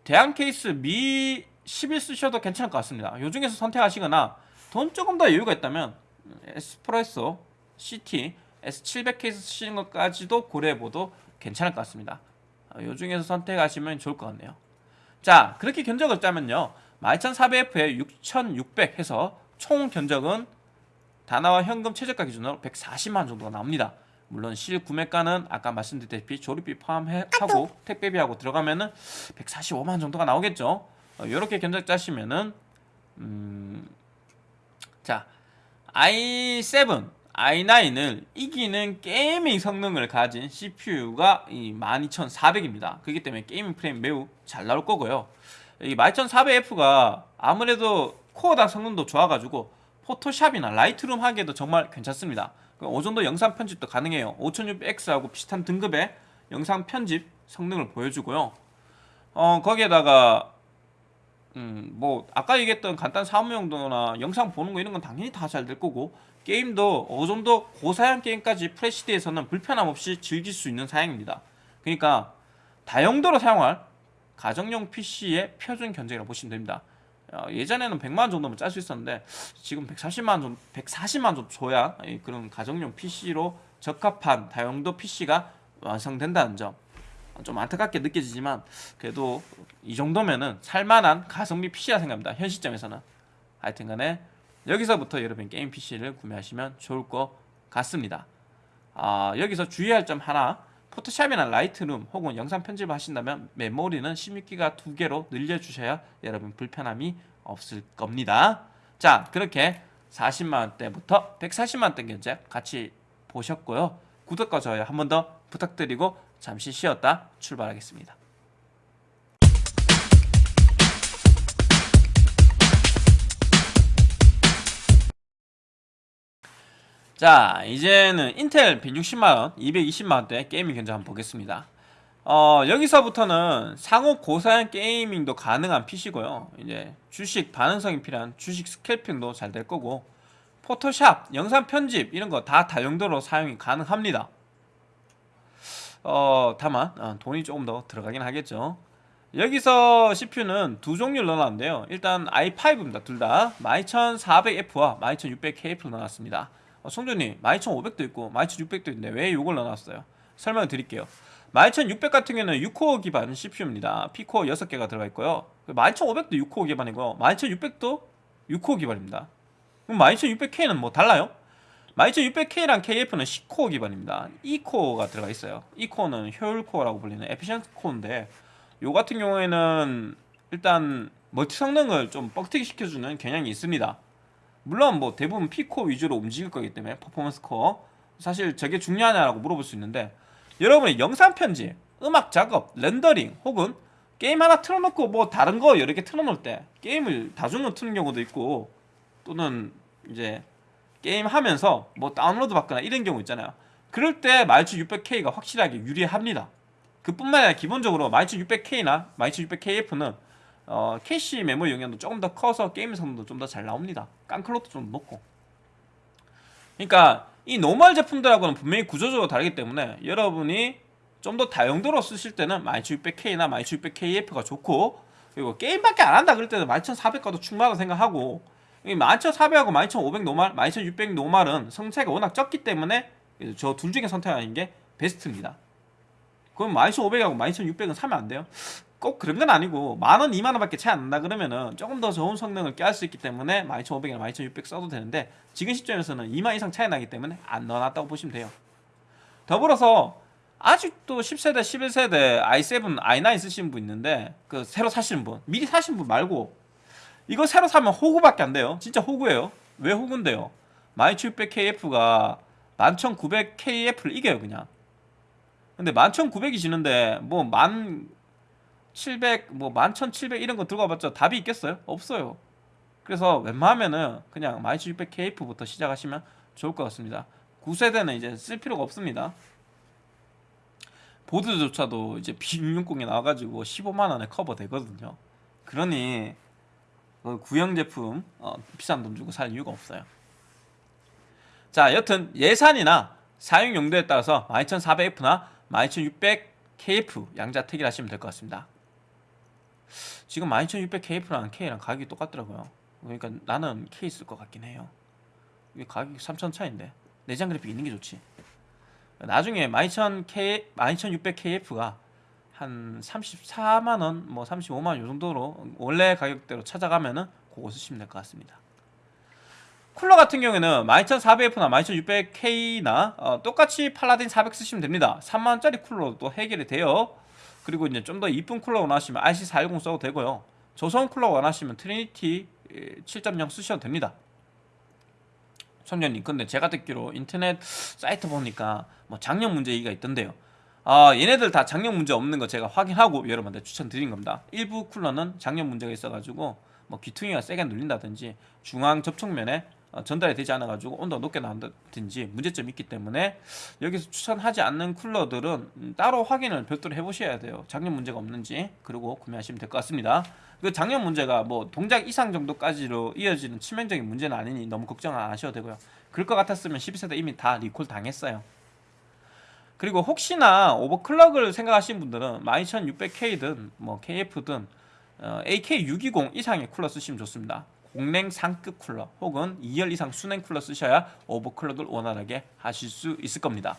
대한 케이스 미 11 쓰셔도 괜찮을 것 같습니다. 요 중에서 선택하시거나 돈 조금 더 여유가 있다면 에스프레소 CT S700 케이스 쓰시는 것까지도 고려해봐도 괜찮을 것 같습니다. 어, 요 중에서 선택하시면 좋을 것 같네요. 자 그렇게 견적을 짜면요 12400F에 6600 해서 총 견적은 다나와 현금 최저가 기준으로 140만 정도가 나옵니다. 물론 실 구매가는 아까 말씀드렸다시피 조립비 포함하고 택배비하고 들어가면은 145만 정도가 나오겠죠. 이렇게 어, 견적 짜시면은 음, 자 i7, i9을 이기는 gaming 성능을 가진 CPU가 이 12400입니다. 그렇기 때문에 gaming 프레임 매우 잘 나올 거고요. 이 12400F가 아무래도 코어당 성능도 좋아가지고 포토샵이나 라이트룸 하기에도 정말 괜찮습니다. 그 정도 영상 편집도 가능해요. 5600X하고 비슷한 등급의 영상 편집 성능을 보여주고요. 어, 거기에다가 음, 뭐 아까 얘기했던 간단 사무용도나 영상 보는 거 이런 건 당연히 다 잘 될 거고 게임도 어느 정도 고사양 게임까지 프레시드에서는 불편함 없이 즐길 수 있는 사양입니다. 그러니까 다용도로 사용할 가정용 PC의 표준 견적이라고 보시면 됩니다. 어, 예전에는 100만 정도면 짤 수 있었는데 지금 140만 좀 140만 좀 줘야 그런 가정용 PC로 적합한 다용도 PC가 완성된다는 점. 좀 안타깝게 느껴지지만 그래도 이 정도면은 살만한 가성비 PC라 생각합니다. 현 시점에서는 하여튼간에 여기서부터 여러분 게임 PC를 구매하시면 좋을 것 같습니다. 아, 여기서 주의할 점 하나 포토샵이나 라이트룸 혹은 영상 편집을 하신다면 메모리는 16기가 두 개로 늘려주셔야 여러분 불편함이 없을 겁니다. 자 그렇게 40만원대부터 140만원대 견적 같이 보셨고요. 구독과 좋아요 한 번 더 부탁드리고 잠시 쉬었다 출발하겠습니다. 자 이제는 인텔 160만원 220만원대 게이밍 견적 한번 보겠습니다. 어 여기서부터는 상호 고사양 게이밍도 가능한 PC고요. 이제 주식 반응성이 필요한 주식 스캘핑도 잘 될 거고 포토샵, 영상 편집 이런 거 다 다용도로 사용이 가능합니다. 어 다만 어, 돈이 조금 더 들어가긴 하겠죠. 여기서 CPU는 두 종류를 넣어놨는데요. 일단 i5입니다 둘 다. 12400F와 12600K를 넣어놨습니다 어, 송조님 12500도 있고 12600도 있는데 왜 이걸 넣어놨어요 설명을 드릴게요 12600 같은 경우는 6코어 기반 CPU입니다. P코어 6개가 들어가 있고요. 11500도 6코어 기반이고 12600도 6코어 기반입니다. 그럼 12600K는 뭐 달라요? 12600K랑 KF는 10코어 기반입니다. E코어가 들어가 있어요. E코어는 효율 코어라고 불리는 efficient core인데 요 같은 경우에는 일단 멀티 성능을 좀 뻥튀기 시켜주는 경향이 있습니다. 물론 뭐 대부분 P코어 위주로 움직일 거기 때문에 performance core 사실 저게 중요하냐라고 물어볼 수 있는데 여러분의 영상 편집, 음악 작업, 렌더링 혹은 게임 하나 틀어놓고 뭐 다른 거 여러 개 틀어놓을 때 게임을 다중으로 트는 경우도 있고 또는 이제 게임 하면서 뭐 다운로드 받거나 이런 경우 있잖아요. 그럴 때 12600K가 확실하게 유리합니다. 그뿐만 아니라 기본적으로 12600K나 12600KF는 어, 캐시 메모리 용량도 조금 더 커서 게임 성능도 좀 더 잘 나옵니다. 깡클럭도 좀 높고. 그러니까 이 normal 제품들하고는 분명히 구조적으로 다르기 때문에 여러분이 좀 더 다용도로 쓰실 때는 12600K나 12600KF가 좋고 그리고 게임밖에 안 한다 그럴 때는 12400가도 충분하다고 생각하고 12400하고 12500 normal, 12600 normal은 성차가 워낙 적기 때문에 저 둘 중에 선택하는 게 베스트입니다. 그럼 12500하고 12600은 사면 안 돼요? 꼭 그런 건 아니고 만원, 2만원 밖에 차이 안 난다 그러면은 조금 더 좋은 성능을 낼 수 있기 때문에 12500이나 12600 써도 되는데 지금 시점에서는 2만 이상 차이 나기 때문에 안 넣어놨다고 보시면 돼요. 더불어서 아직도 10세대, 11세대 i7, i9 쓰시는 분 있는데 그 새로 사시는 분 미리 사신 분 말고 이거 새로 사면 호구밖에 안 돼요. 진짜 호구예요. 왜 호구인데요? 12600KF가 11900KF를 이겨요 그냥. 근데 11900이 지는데 뭐 1700, 뭐 11700 이런 거 들고 와봤자 답이 있겠어요? 없어요. 그래서 웬만하면은 그냥 12600KF부터 시작하시면 좋을 것 같습니다. 9세대는 이제 쓸 필요가 없습니다. 보드조차도 이제 B660이 나와가지고 15만원에 커버 되거든요. 그러니 그 구형 제품 어, 비싼 돈 주고 살 이유가 없어요. 자, 여튼 예산이나 사용 용도에 따라서 12400F나 12600KF 양자 택일 하시면 될 것 같습니다. 지금 12600KF랑 K랑 가격이 똑같더라고요. 그러니까 나는 K 쓸것 같긴 해요. 이게 가격이 3천 차인데 내장 그래픽 있는 게 좋지. 나중에 12000K, 12600KF가 한 34만원, 뭐 35만원 요 정도로 원래 가격대로 찾아가면은 그거 쓰시면 될 것 같습니다. 쿨러 같은 경우에는 12400F나 12600K나 어, 똑같이 팔라딘 400 쓰시면 됩니다. 3만원짜리 쿨러도 해결이 돼요. 그리고 이제 좀 더 이쁜 쿨러 원하시면 RC410 써도 되고요. 저소음 쿨러 원하시면 트리니티 7.0 쓰셔도 됩니다. 성조님 근데 제가 듣기로 인터넷 사이트 보니까 뭐 장력 문제 얘기가 있던데요 아 얘네들 다 장력 문제 없는 거 제가 확인하고 여러분한테 추천드린 겁니다 일부 쿨러는 장력 문제가 있어가지고 뭐 귀퉁이가 세게 눌린다든지 중앙 접촉면에 어, 전달이 되지 않아 가지고 온도가 높게 나온다든지 문제점이 있기 때문에 여기서 추천하지 않는 쿨러들은 음, 따로 확인을 별도로 해보셔야 돼요. 장력 문제가 없는지 그리고 구매하시면 될 것 같습니다. 그 장력 문제가 뭐 동작 이상 정도까지로 이어지는 치명적인 문제는 아니니 너무 걱정 안 하셔도 되고요. 그럴 것 같았으면 12세대 이미 다 리콜 당했어요. 그리고 혹시나 overclock을 생각하시는 분들은 12600K든 뭐 KF든 어, AK620 이상의 쿨러 쓰시면 좋습니다 공랭 상급 쿨러 혹은 2열 이상 수랭 쿨러 쓰셔야 overclock을 원활하게 하실 수 있을 겁니다.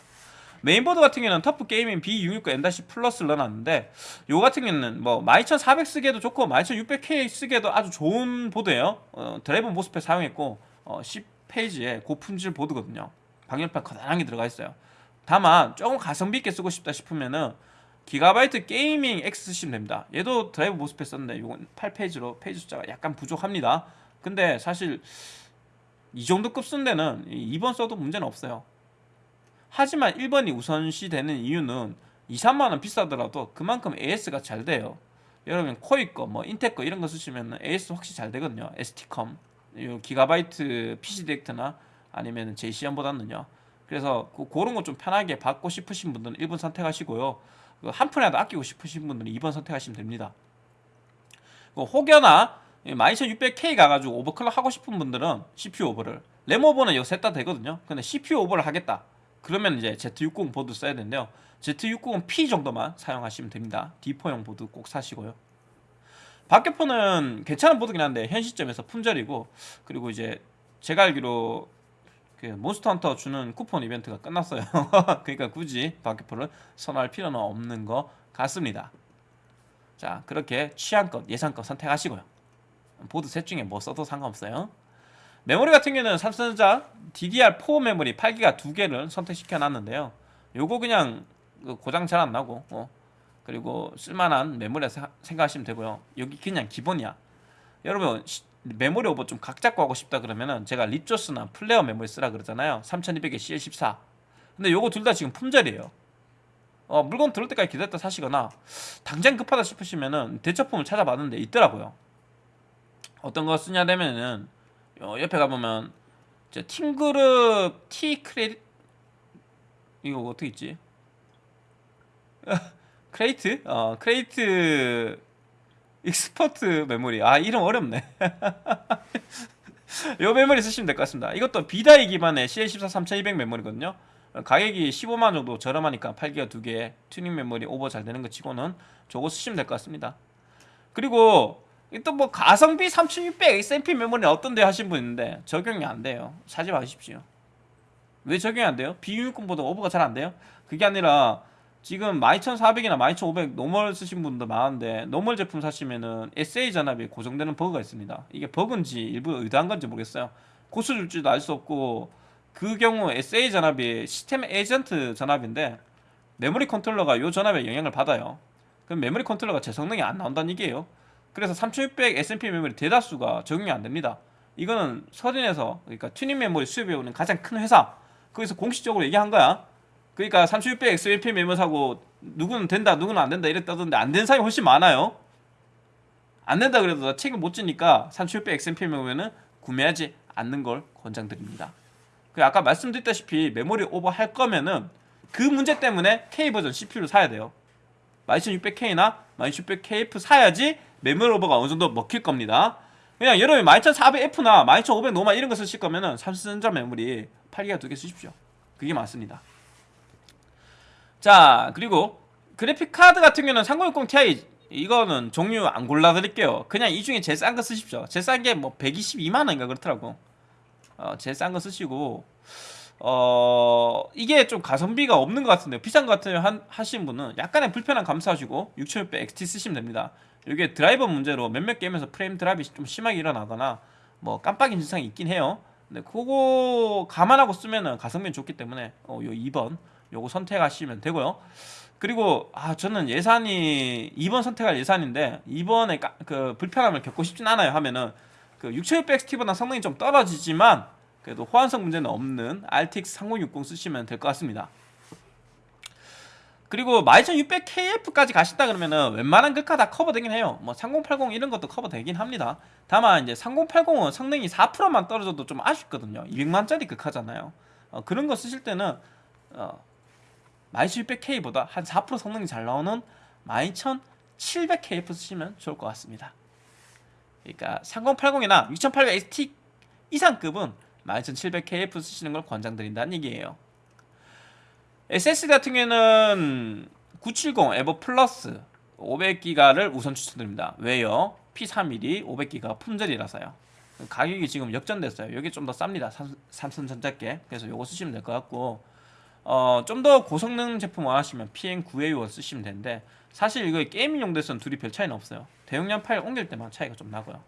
메인보드 같은 경우는 TUF Gaming B660M-Plus를 넣어놨는데 요 같은 경우는 뭐 12400 쓰기에도 좋고 12600K 쓰기에도 아주 좋은 보드예요. 어, 드라이브 MOSFET 사용했고 어, 10 phase에 고품질 보드거든요. 방열판 커다랗게 들어가 있어요. 다만 조금 가성비 있게 쓰고 싶다 싶으면은 기가바이트 Gaming X 쓰시면 됩니다. 얘도 드라이브 MOSFET 썼는데 이건 8 phase로 phase 숫자가 약간 부족합니다 근데 사실 이 정도 급 쓰는 데는 2번 써도 문제는 없어요. 하지만 1번이 우선시 되는 이유는 2, 3만원 비싸더라도 그만큼 AS가 잘 돼요. 여러분 코잇 거, 뭐 인텍 거 이런 거 쓰시면 AS 확실히 잘 되거든요. ST컴 기가바이트 PC 디렉트나 아니면 제이씨현보다는요. 그래서 그, 그런 거 좀 편하게 받고 싶으신 분들은 1번 선택하시고요. 그 한 푼이라도 아끼고 싶으신 분들은 2번 선택하시면 됩니다. 그 혹여나 12600K 가가지고 overclock 하고 싶은 분들은 CPU 오버를 램 오버는 여기 셋다 되거든요 근데 CPU 오버를 하겠다 그러면 이제 Z60 보드 써야 되는데요 Z60은 P 정도만 사용하시면 됩니다 D4용 보드 꼭 사시고요 박격포는 괜찮은 보드긴 한데 현 시점에서 품절이고 그리고 이제 제가 알기로 그 몬스터 헌터 주는 쿠폰 이벤트가 끝났어요. 그러니까 굳이 박격포를 선호할 필요는 없는 것 같습니다. 자, 그렇게 취향껏 예산껏 선택하시고요. 보드 셋 중에 뭐 써도 상관없어요. 메모리 같은 경우는 삼성전자 DDR4 메모리 8기가 두 개를 선택시켜 놨는데요. 요거 그냥 그 고장 잘 안 나고 어. 그리고 쓸만한 메모리 생각하시면 되고요. 여기 그냥 기본이야. 여러분 시, 메모리 오버 좀 각 잡고 하고 싶다 그러면은 제가 Ripjaws나 Flare 메모리 쓰라 그러잖아요. 3200에 CL14. 근데 요거 둘 다 지금 품절이에요. 어, 물건 들을 때까지 기다렸다 사시거나 당장 급하다 싶으시면은 대체품을 찾아봤는데 있더라고요. 어떤 거 쓰냐 되면은 어, 옆에 가보면 저 팀그룹 T-Create 이거 어떻게 있지? Create? 어 Create Expert 메모리. 아 이름 어렵네. 요 메모리 쓰시면 될 것 같습니다. 이것도 B-die 기반의 CL14 3200 메모리거든요. 가격이 15만 정도 저렴하니까 8기가 두개 튜닝 메모리 오버 잘 되는 거 치고는 저거 쓰시면 될 것 같습니다. 그리고 또 뭐 가성비 3600 XMP 메모리 어떤데 하신 분 있는데 적용이 안 돼요. 사지 마십시오. 왜 적용이 안 돼요? 비유금보다 오버가 잘 안 돼요? 그게 아니라 지금 12400이나 12500 normal 쓰신 분도 많은데 normal 제품 사시면은 SA 전압이 고정되는 버그가 있습니다. 이게 버그인지 일부 의도한 건지 모르겠어요. 고쳐 줄지도 알 수 없고 그 경우 SA 전압이 시스템 에이전트 전압인데 메모리 컨트롤러가 이 전압에 영향을 받아요. 그럼 메모리 컨트롤러가 제 성능이 안 나온다는 얘기예요 그래서 3600 XMP 메모리 대다수가 적용이 안 됩니다. 이거는 서린에서 그러니까 튜닝 메모리 수입해 오는 가장 큰 회사. 거기서 공식적으로 얘기한 거야. 그러니까 3600 XMP 메모 사고 누구는 된다 누구는 안 된다 이랬다던데 안 된 사람이 훨씬 많아요. 안 된다 그래도 나 책임 못 지니까 3600 XMP 메모는 구매하지 않는 걸 권장드립니다. 그 아까 말씀드렸다시피 메모리 오버 할 거면은 그 문제 때문에 K버전 CPU를 사야 돼요. 12600K나 12600KF 사야지 메모리 오버가 어느 정도 먹힐 겁니다. 그냥 여러분이 12400F나 12500 normal 이런 거 쓰실 거면은 삼성전자 메모리 8기가 두 개 쓰십시오. 그게 맞습니다. 자 그리고 그래픽 카드 같은 경우는 3060 Ti 이거는 종류 안 골라드릴게요. 그냥 이 중에 제일 싼 거 쓰십시오. 제일 싼 게 뭐 122만원인가 그렇더라고. 어, 제일 싼 거 쓰시고. 어 이게 좀 가성비가 없는 것 같은데 비싼 것 같으면 하신 분은 약간의 불편한 감수하시고 6600 XT 쓰시면 됩니다 이게 드라이버 문제로 몇몇 게임에서 프레임 드랍이 좀 심하게 일어나거나 뭐 깜빡이 증상이 있긴 해요 근데 그거 감안하고 쓰면은 가성비는 좋기 때문에 어, 요 2번 요거 선택하시면 되고요. 그리고 아 저는 예산이 2번 선택할 예산인데 이번에 그 불편함을 겪고 싶진 않아요 하면은 그 6600 XT보다 성능이 좀 떨어지지만 그래도 호환성 문제는 없는 RTX 3060 쓰시면 될 것 같습니다. 그리고 12600KF까지 가신다 그러면은 웬만한 극화 다 커버되긴 해요. 뭐 3080 이런 것도 커버되긴 합니다. 다만 이제 3080은 성능이 4%만 떨어져도 좀 아쉽거든요. 200만짜리 극화잖아요. 어, 그런 거 쓰실 때는 어, 12600K보다 한 4% 성능이 잘 나오는 12700KF 쓰시면 좋을 것 같습니다. 그러니까 3080이나 6800XT 이상급은 12700KF 쓰시는 걸 권장드린다는 얘기예요. SSD 같은 경우에는 970 에버 플러스 500기가를 우선 추천드립니다. 왜요? P31이 500기가 품절이라서요. 가격이 지금 역전됐어요. 여기 좀 더 쌉니다. 삼성전자께. 그래서 요거 쓰시면 될 것 같고 어, 좀 더 고성능 제품 원하시면 PM9A1 쓰시면 되는데 사실 이거 게이밍 용도에서는 둘이 별 차이는 없어요 대용량 파일 옮길 때만 차이가 좀 나고요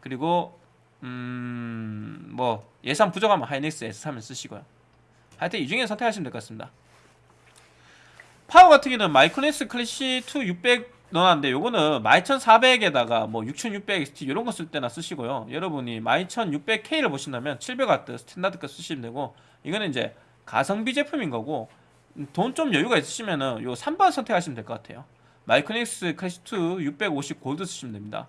그리고 음... 뭐 예산 부족하면 하이닉스 S3을 쓰시고요 하여튼 이 중에 선택하시면 될 것 같습니다. 파워 같은 경우는 마이크로닉스 클래식 2 600 넣어놨는데 요거는 12400에다가 뭐 6600 XT 이런 거 쓸 때나 쓰시고요. 여러분이 12600K를 보신다면 700W 스탠다드 거 쓰시면 되고 이거는 이제 가성비 제품인 거고 돈 좀 여유가 있으시면은 요 3번 선택하시면 될 것 같아요. 마이크닉스 클래시2 650 골드 쓰시면 됩니다.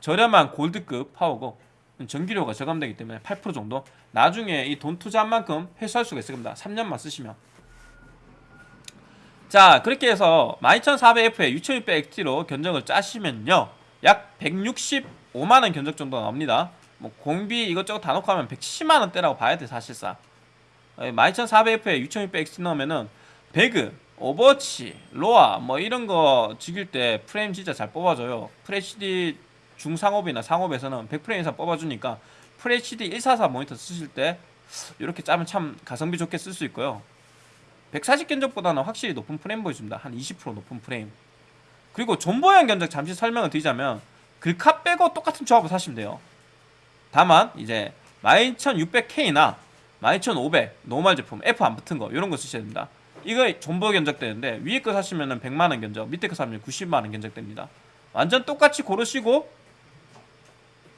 저렴한 골드급 파워고 전기료가 저감되기 때문에 8% 정도. 나중에 이 돈 투자한 만큼 회수할 수가 있을 겁니다. 3년만 쓰시면. 자 그렇게 해서 12400F에 6600XT로 견적을 짜시면요. 약 165만원 견적 정도 나옵니다. 뭐 공비 이것저것 다 놓고 하면 170만원대라고 봐야 돼 사실상. 12400F에 6600XT 넣으면은 배그, 오버워치, 로아 뭐 이런 거 즐길 때 프레임 진짜 잘 뽑아줘요. FHD 중상옵이나 상옵에서는 100프레임 이상 뽑아주니까 FHD 144 모니터 쓰실 때 이렇게 짜면 참 가성비 좋게 쓸 수 있고요. 140 견적보다는 확실히 높은 프레임 보여줍니다. 한 20% 높은 프레임. 그리고 존버형 견적 잠시 설명을 드리자면 글카 빼고 똑같은 조합을 사시면 돼요. 다만 이제 12600K나 12500 normal 제품 F 안 붙은 거 이런 거 쓰셔야 됩니다. 이거 존버 견적 되는데 위에 거 사시면 은 100만원 견적 밑에 거 사면 90만원 견적 됩니다. 완전 똑같이 고르시고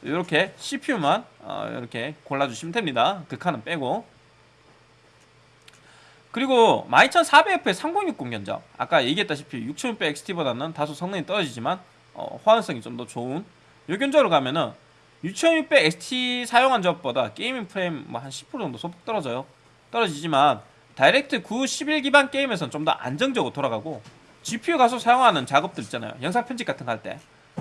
이렇게 CPU만 어, 이렇게 골라주시면 됩니다. 극한은 빼고. 그리고 12400F의 3060 견적. 아까 얘기했다시피 6600 XT보다는 다소 성능이 떨어지지만 어, 호환성이 좀 더 좋은 요 견적으로 가면은 6600 XT 사용한 적보다 게이밍 프레임 뭐 한 10% 정도 소폭 떨어져요. 떨어지지만 다이렉트 9 11 기반 게임에서는 좀 더 안정적으로 돌아가고 GPU 가속 사용하는 작업들 있잖아요. 영상 편집 같은 거 할 때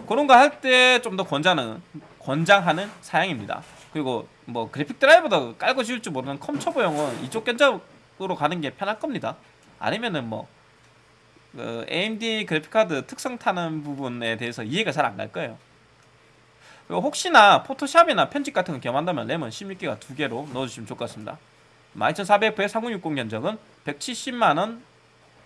그런 거 할 때 좀 더 권장하는 권장하는 사양입니다. 그리고 뭐 그래픽 드라이버도 깔고 지울 줄 모르는 컴초보용은 이쪽 견적으로 가는 게 편할 겁니다. 아니면은 뭐 그 AMD 그래픽카드 특성 타는 부분에 대해서 이해가 잘 안 갈 거예요. 혹시나 포토샵이나 편집 같은 거 겸한다면 램은 16기가 두 개로 넣어주시면 좋을 것 같습니다. 12400F의 3060 견적은 170만원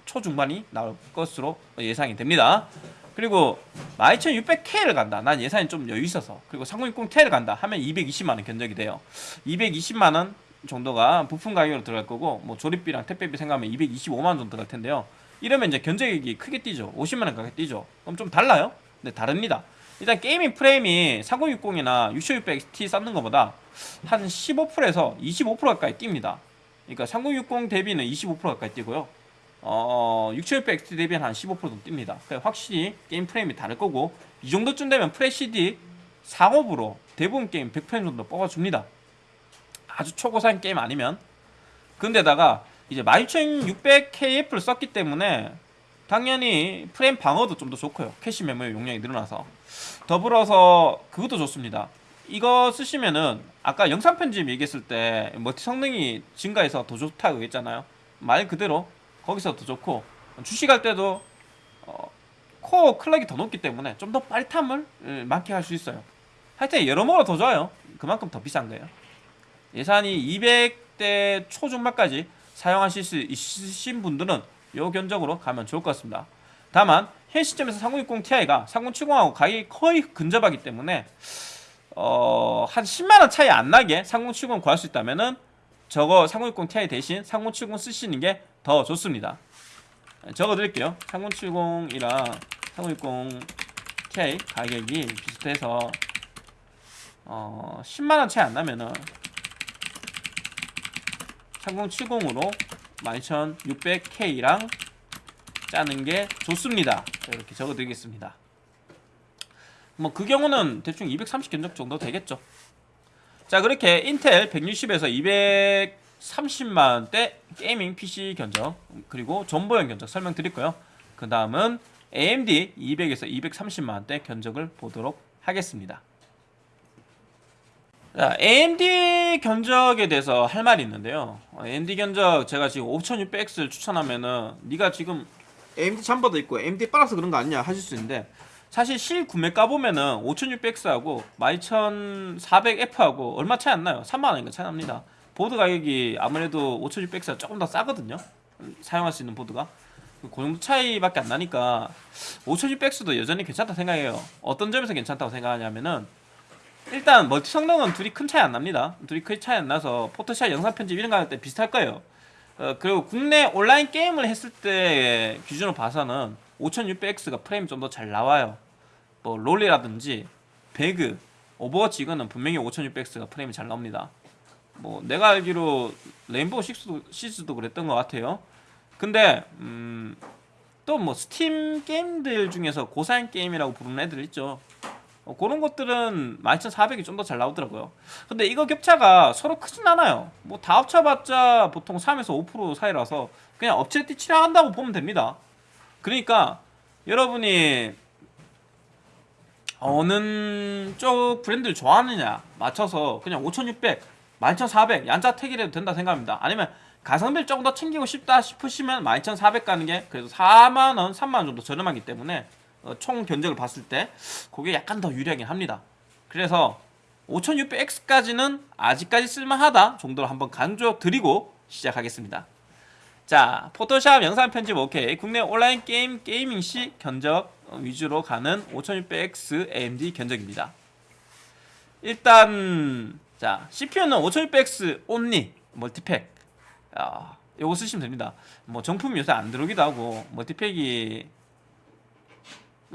초중반이 나올 것으로 예상이 됩니다 그리고 12600K를 간다. 난 예산이 좀 여유 있어서. 그리고 3060Ti를 간다 하면 220만원 견적이 돼요. 220만원 정도가 부품 가격으로 들어갈 거고 뭐 조립비랑 택배비 생각하면 225만원 정도 들어갈 텐데요. 이러면 이제 견적이 크게 뛰죠. 50만원 가게 뛰죠. 그럼 좀 달라요? 네 다릅니다. 일단 게이밍 프레임이 3060이나 6600 XT 쓰는 것보다 한 15%에서 25% 가까이 뜁니다. 그러니까 3060 대비는 25% 가까이 뛰고요 어, 6700XT 대비는 한15% 정도 뜁니다. 그러니까 확실히 게임 프레임이 다를 거고 이 정도쯤 되면 FHD 상옵으로 대부분 게임 100프레임 정도 뽑아줍니다. 아주 초고사양 게임 아니면. 근데다가 이제 12600KF를 썼기 때문에 당연히 프레임 방어도 좀 더 좋고요. 캐시 메모리 용량이 늘어나서. 더불어서 그것도 좋습니다. 이거 쓰시면은 아까 영상 편집 얘기했을 때 멀티 성능이 증가해서 더 좋다고 했잖아요. 말 그대로 거기서 더 좋고 주식할 때도 어, 코어 클럭이 더 높기 때문에 좀더 빠릿함을 예, 많게 할 수 있어요. 하여튼 여러모로 더 좋아요. 그만큼 더 비싼 거예요. 예산이 200대 초중반까지 사용하실 수 있으신 분들은 요 견적으로 가면 좋을 것 같습니다. 다만 현 시점에서 3060 Ti가 3070하고 가격이 거의 근접하기 때문에 어, 한 10만원 차이 안 나게 3070 구할 수 있다면은 저거 3060 Ti 대신 3070 쓰시는 게 더 좋습니다. 적어 드릴게요. 3070이랑 3060 Ti 가격이 비슷해서 어, 10만원 차이 안 나면은 3070으로 12600K랑 짜는 게 좋습니다. 이렇게 적어 드리겠습니다. 뭐 그 경우는 대충 230 견적 정도 되겠죠. 자 그렇게 인텔 160에서 230만원대 게이밍 PC 견적 그리고 존버형 견적 설명드릴 고요 그 다음은 AMD 200에서 230만원대 견적을 보도록 하겠습니다. 자, AMD 견적에 대해서 할 말이 있는데요. AMD 견적 제가 지금 5600X를 추천하면은 네가 지금 AMD 잠버도 있고 AMD 빨아서 그런 거 아니냐 하실 수 있는데 사실 실구매가 보면은 5600X하고 12400F하고 얼마 차이 안 나요. 3만원인가 차이 납니다 보드 가격이 아무래도 5600X가 조금 더 싸거든요. 사용할 수 있는 보드가. 그 정도 차이밖에 안 나니까 5600X도 여전히 괜찮다 생각해요. 어떤 점에서 괜찮다고 생각하냐면은 일단 멀티 성능은 둘이 큰 차이 안 납니다. 둘이 큰 차이 안 나서 포토샵 영상 편집 이런 거 할 때 비슷할 거예요. 어, 그리고 국내 온라인 게임을 했을 때 기준으로 봐서는 5600X가 프레임이 좀더 잘 나와요. 뭐 롤이라든지 배그 오버워치 이거는 분명히 5600X가 프레임이 잘 나옵니다 뭐 내가 알기로 레인보우 식스도, 시즈도 그랬던 것 같아요. 근데 음, 또 뭐 스팀 게임들 중에서 고사양 게임이라고 부르는 애들 있죠. 어, 그런 것들은 12400이 좀 더 잘 나오더라고요. 근데 이거 격차가 서로 크진 않아요. 뭐 다 합쳐봤자 보통 3에서 5% 사이라서 그냥 엎치락뒤치락 한다고 보면 됩니다. 그러니까 여러분이 어느 쪽 브랜드를 좋아하느냐 맞춰서 그냥 5600, 12400 얀자 택이라도 된다 생각합니다 아니면 가성비를 조금 더 챙기고 싶다 싶으시면 12400 가는 게 그래도 4만원, 3만원 정도 저렴하기 때문에 어, 총 견적을 봤을 때 그게 약간 더 유리하긴 합니다 그래서 5600X까지는 아직까지 쓸만하다 정도로 한번 강조 드리고 시작하겠습니다. 자, 포토샵 영상 편집 오케이. 국내 온라인 게임 gaming 시 견적 위주로 가는 5600X AMD 견적입니다. 일단 자, CPU는 5600X only multipack. 아, 요거 쓰시면 됩니다. 뭐 정품 요새 안 들어오기도 하고 multipack이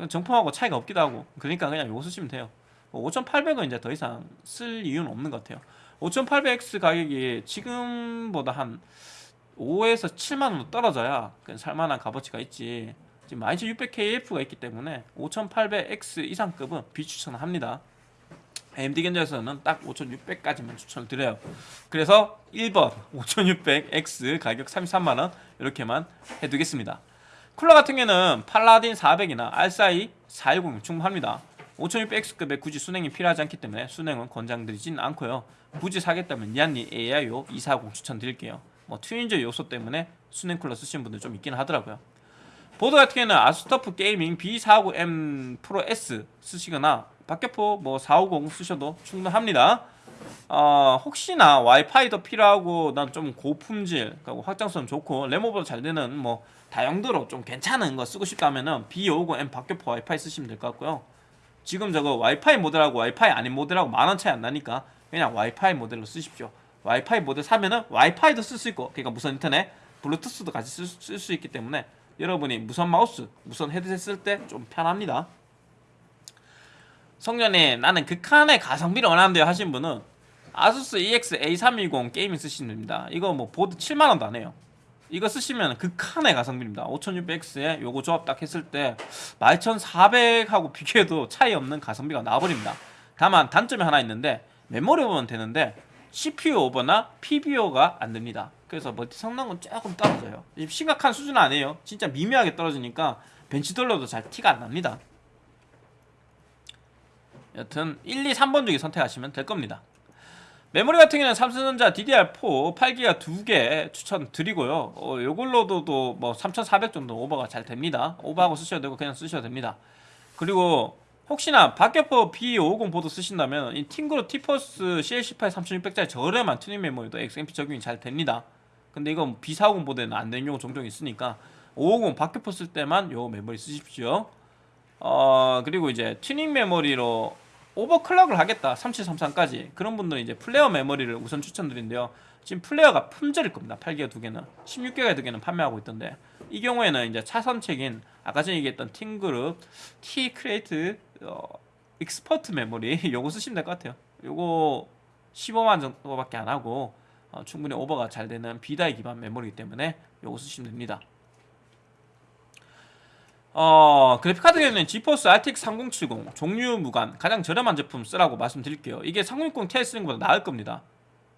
정품하고 차이가 없기도 하고 그러니까 그냥 요거 쓰시면 돼요. 5800은 이제 더 이상 쓸 이유는 없는 것 같아요. 5,800X 가격이 지금보다 한 5에서 7만 원 떨어져야 살만한 값어치가 있지. 지금 12600KF가 있기 때문에 5800X 이상급은 비추천합니다. AMD 견적에서는 딱 5600까지만 추천을 드려요. 그래서 1번 5600X 가격 33만원 이렇게만 해두겠습니다. 쿨러 같은 경우는 팔라딘 400이나 R4i 410 충분합니다. 5600X급에 굳이 수냉이 필요하지 않기 때문에 수냉은 권장드리진 않고요. 굳이 사겠다면 리안리 AIO 240 추천드릴게요. 뭐 튜닝적 요소 때문에 수냉 쿨러 쓰시는 분들 좀 있긴 하더라고요. 보드 같은 경우는 ASUS TUF GAMING B450M 프로 S 쓰시거나 박격포 뭐 450 쓰셔도 충분합니다. 어, 혹시나 와이파이도 필요하고 난 좀 고품질 그리고 확장성 좋고 램오버 다 잘 되는 뭐 다용도로 좀 괜찮은 거 쓰고 싶다면은 B550M 박격포 와이파이 쓰시면 될 것 같고요. 지금 저거 와이파이 모델하고 와이파이 아닌 모델하고 만 원 차이 안 나니까 그냥 와이파이 모델로 쓰십시오. 와이파이 모델 사면은 와이파이도 쓸 수 있고 그러니까 무선 인터넷, 블루투스도 같이 쓸 수 있기 때문에 여러분이 무선 마우스, 무선 헤드셋 쓸 때 좀 편합니다. 성년에 나는 극한의 가성비를 원하는데요 하신 분은 아수스 EX A320 게이밍 쓰시면 됩니다. 이거 뭐 보드 7만원도 안 해요. 이거 쓰시면 극한의 가성비입니다. 5600X에 요거 조합 딱 했을 때 12400하고 비교해도 차이 없는 가성비가 나와버립니다. 다만 단점이 하나 있는데 메모리 오버는 되는데 CPU 오버나 PBO가 안 됩니다. 그래서 멀티 성능은 조금 떨어져요. 심각한 수준은 아니에요. 진짜 미묘하게 떨어지니까 벤치 돌려도 잘 티가 안 납니다. 여튼 1, 2, 3번 중에 선택하시면 될 겁니다. 메모리 같은 경우는 삼성전자 DDR4 8기가 2개 추천드리고요. 어, 요걸로도 뭐3400 정도 오버가 잘 됩니다. 오버하고 쓰셔도 되고 그냥 쓰셔도 됩니다. 그리고 혹시나 박격포 B550 보드 쓰신다면 이 팀그룹 티포스 CL18 3600짜리 저렴한 튜닝 메모리도 XMP 적용이 잘 됩니다. 근데 이건 B450 보드에는 안 되는 경우 종종 있으니까 550 박격포 쓸 때만 요 메모리 쓰십시오. 어 그리고 이제 튜닝 메모리로 overclock을 하겠다. 3733까지. 그런 분들은 이제 플레어 메모리를 우선 추천드리는데요. 지금 플레어가 품절일 겁니다. 8기가 두 개는. 16기가 두 개는 판매하고 있던데. 이 경우에는 이제 차선책인 아까 전에 얘기했던 팀그룹 T-CREATE 어, EXPERT 메모리 요거 쓰시면 될 것 같아요. 요거 15만 정도밖에 안 하고 어, 충분히 오버가 잘 되는 B-die 기반 메모리이기 때문에 요거 쓰시면 됩니다 어, 그래픽카드 경우는 지포스 RTX 3070 종류 무관 가장 저렴한 제품 쓰라고 말씀드릴게요. 이게 3060 Ti 쓰는 것보다 나을 겁니다.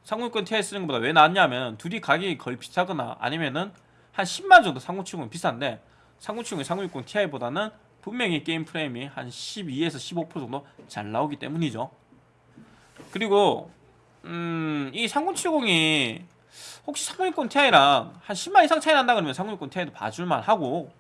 3060 Ti 쓰는 것보다 왜 낫냐면 둘이 가격이 거의 비슷하거나 아니면은 한 10만 정도 3070은 비싼데 3070이 3060 Ti보다는 분명히 게임 프레임이 한 12에서 15% 정도 잘 나오기 때문이죠. 그리고 음, 이 3070이 혹시 3060 Ti랑 한 10만 이상 차이 난다 그러면 3060 Ti도 봐줄만 하고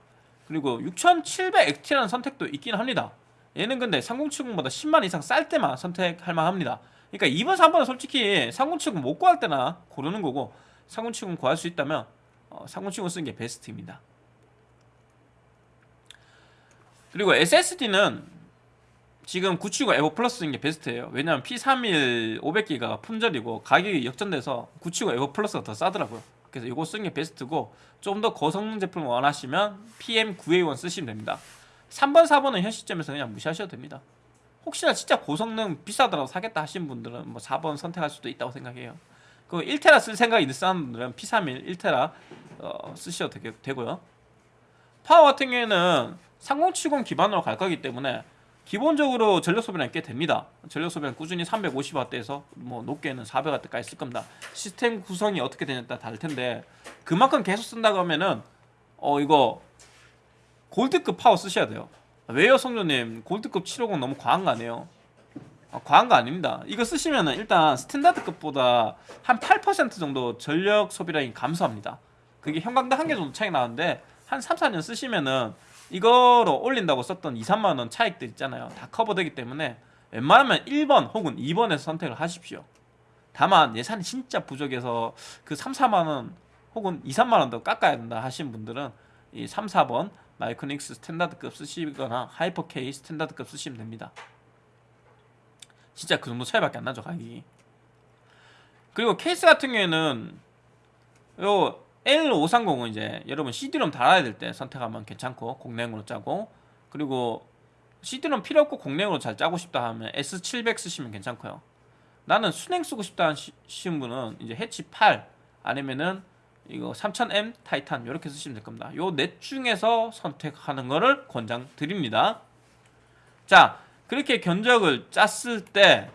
그리고 6700XT라는 선택도 있긴 합니다. 얘는 근데 3070보다 10만 이상 쌀 때만 선택할 만합니다. 그러니까 2번 3번은 솔직히 3070 못 구할 때나 고르는 거고 3070 구할 수 있다면 어, 3070 쓰는 게 베스트입니다. 그리고 SSD는 지금 970 에버 플러스 쓰는 게 베스트예요. 왜냐면 P31 500기가 품절이고 가격이 역전돼서 970 에버 플러스가 더 싸더라고요 그래서 이거 쓰는 게 베스트고 좀 더 고성능 제품을 원하시면 PM9A1 쓰시면 됩니다. 3번 4번은 현 시점에서 그냥 무시하셔도 됩니다. 혹시나 진짜 고성능 비싸더라도 사겠다 하신 분들은 뭐 4번 선택할 수도 있다고 생각해요. 그 1테라 쓸 생각이 있는 사람들은 P31 1테라 어, 쓰셔도 되게, 고요. 파워 같은 경우에는 3070 기반으로 갈 거기 때문에 기본적으로 전력 소비량이 꽤 됩니다. 전력 소비량 꾸준히 350W대에서 뭐 높게는 400W까지 쓸 겁니다. 시스템 구성이 어떻게 되냐에 따라 다를 텐데 그만큼 계속 쓴다고 하면은 어 이거 골드급 파워 쓰셔야 돼요. 왜요 성조님 골드급 750 너무 과한 거 아니에요? 아, 과한 거 아닙니다. 이거 쓰시면은 일단 스탠다드급보다 한 8% 정도 전력 소비량이 감소합니다. 그게 형광등 한 개 정도 차이 나는데 한 3, 4년 쓰시면은 이거로 올린다고 썼던 2, 3만원 차액들 있잖아요 다 커버되기 때문에 웬만하면 1번 혹은 2번에서 선택을 하십시오. 다만 예산이 진짜 부족해서 그 3, 4만 원 혹은 2, 3만 원 더 깎아야 된다 하신 분들은 이 3, 4번 마이크닉스 스탠다드급 쓰시거나 하이퍼 K 스탠다드급 쓰시면 됩니다. 진짜 그 정도 차이밖에 안 나죠 가격이. 그리고 케이스 같은 경우에는 요 L530은 이제 여러분 CD롬 달아야 될 때 선택하면 괜찮고 공랭으로 짜고 그리고 CD롬 필요 없고 공랭으로 잘 짜고 싶다 하면 S700 쓰시면 괜찮고요. 나는 순행 쓰고 싶다 하시는 분은 이제 해치 8 아니면은 이거 3000M 타이탄 이렇게 쓰시면 될 겁니다. 요 넷 중에서 선택하는 거를 권장 드립니다. 자, 그렇게 견적을 짰을 때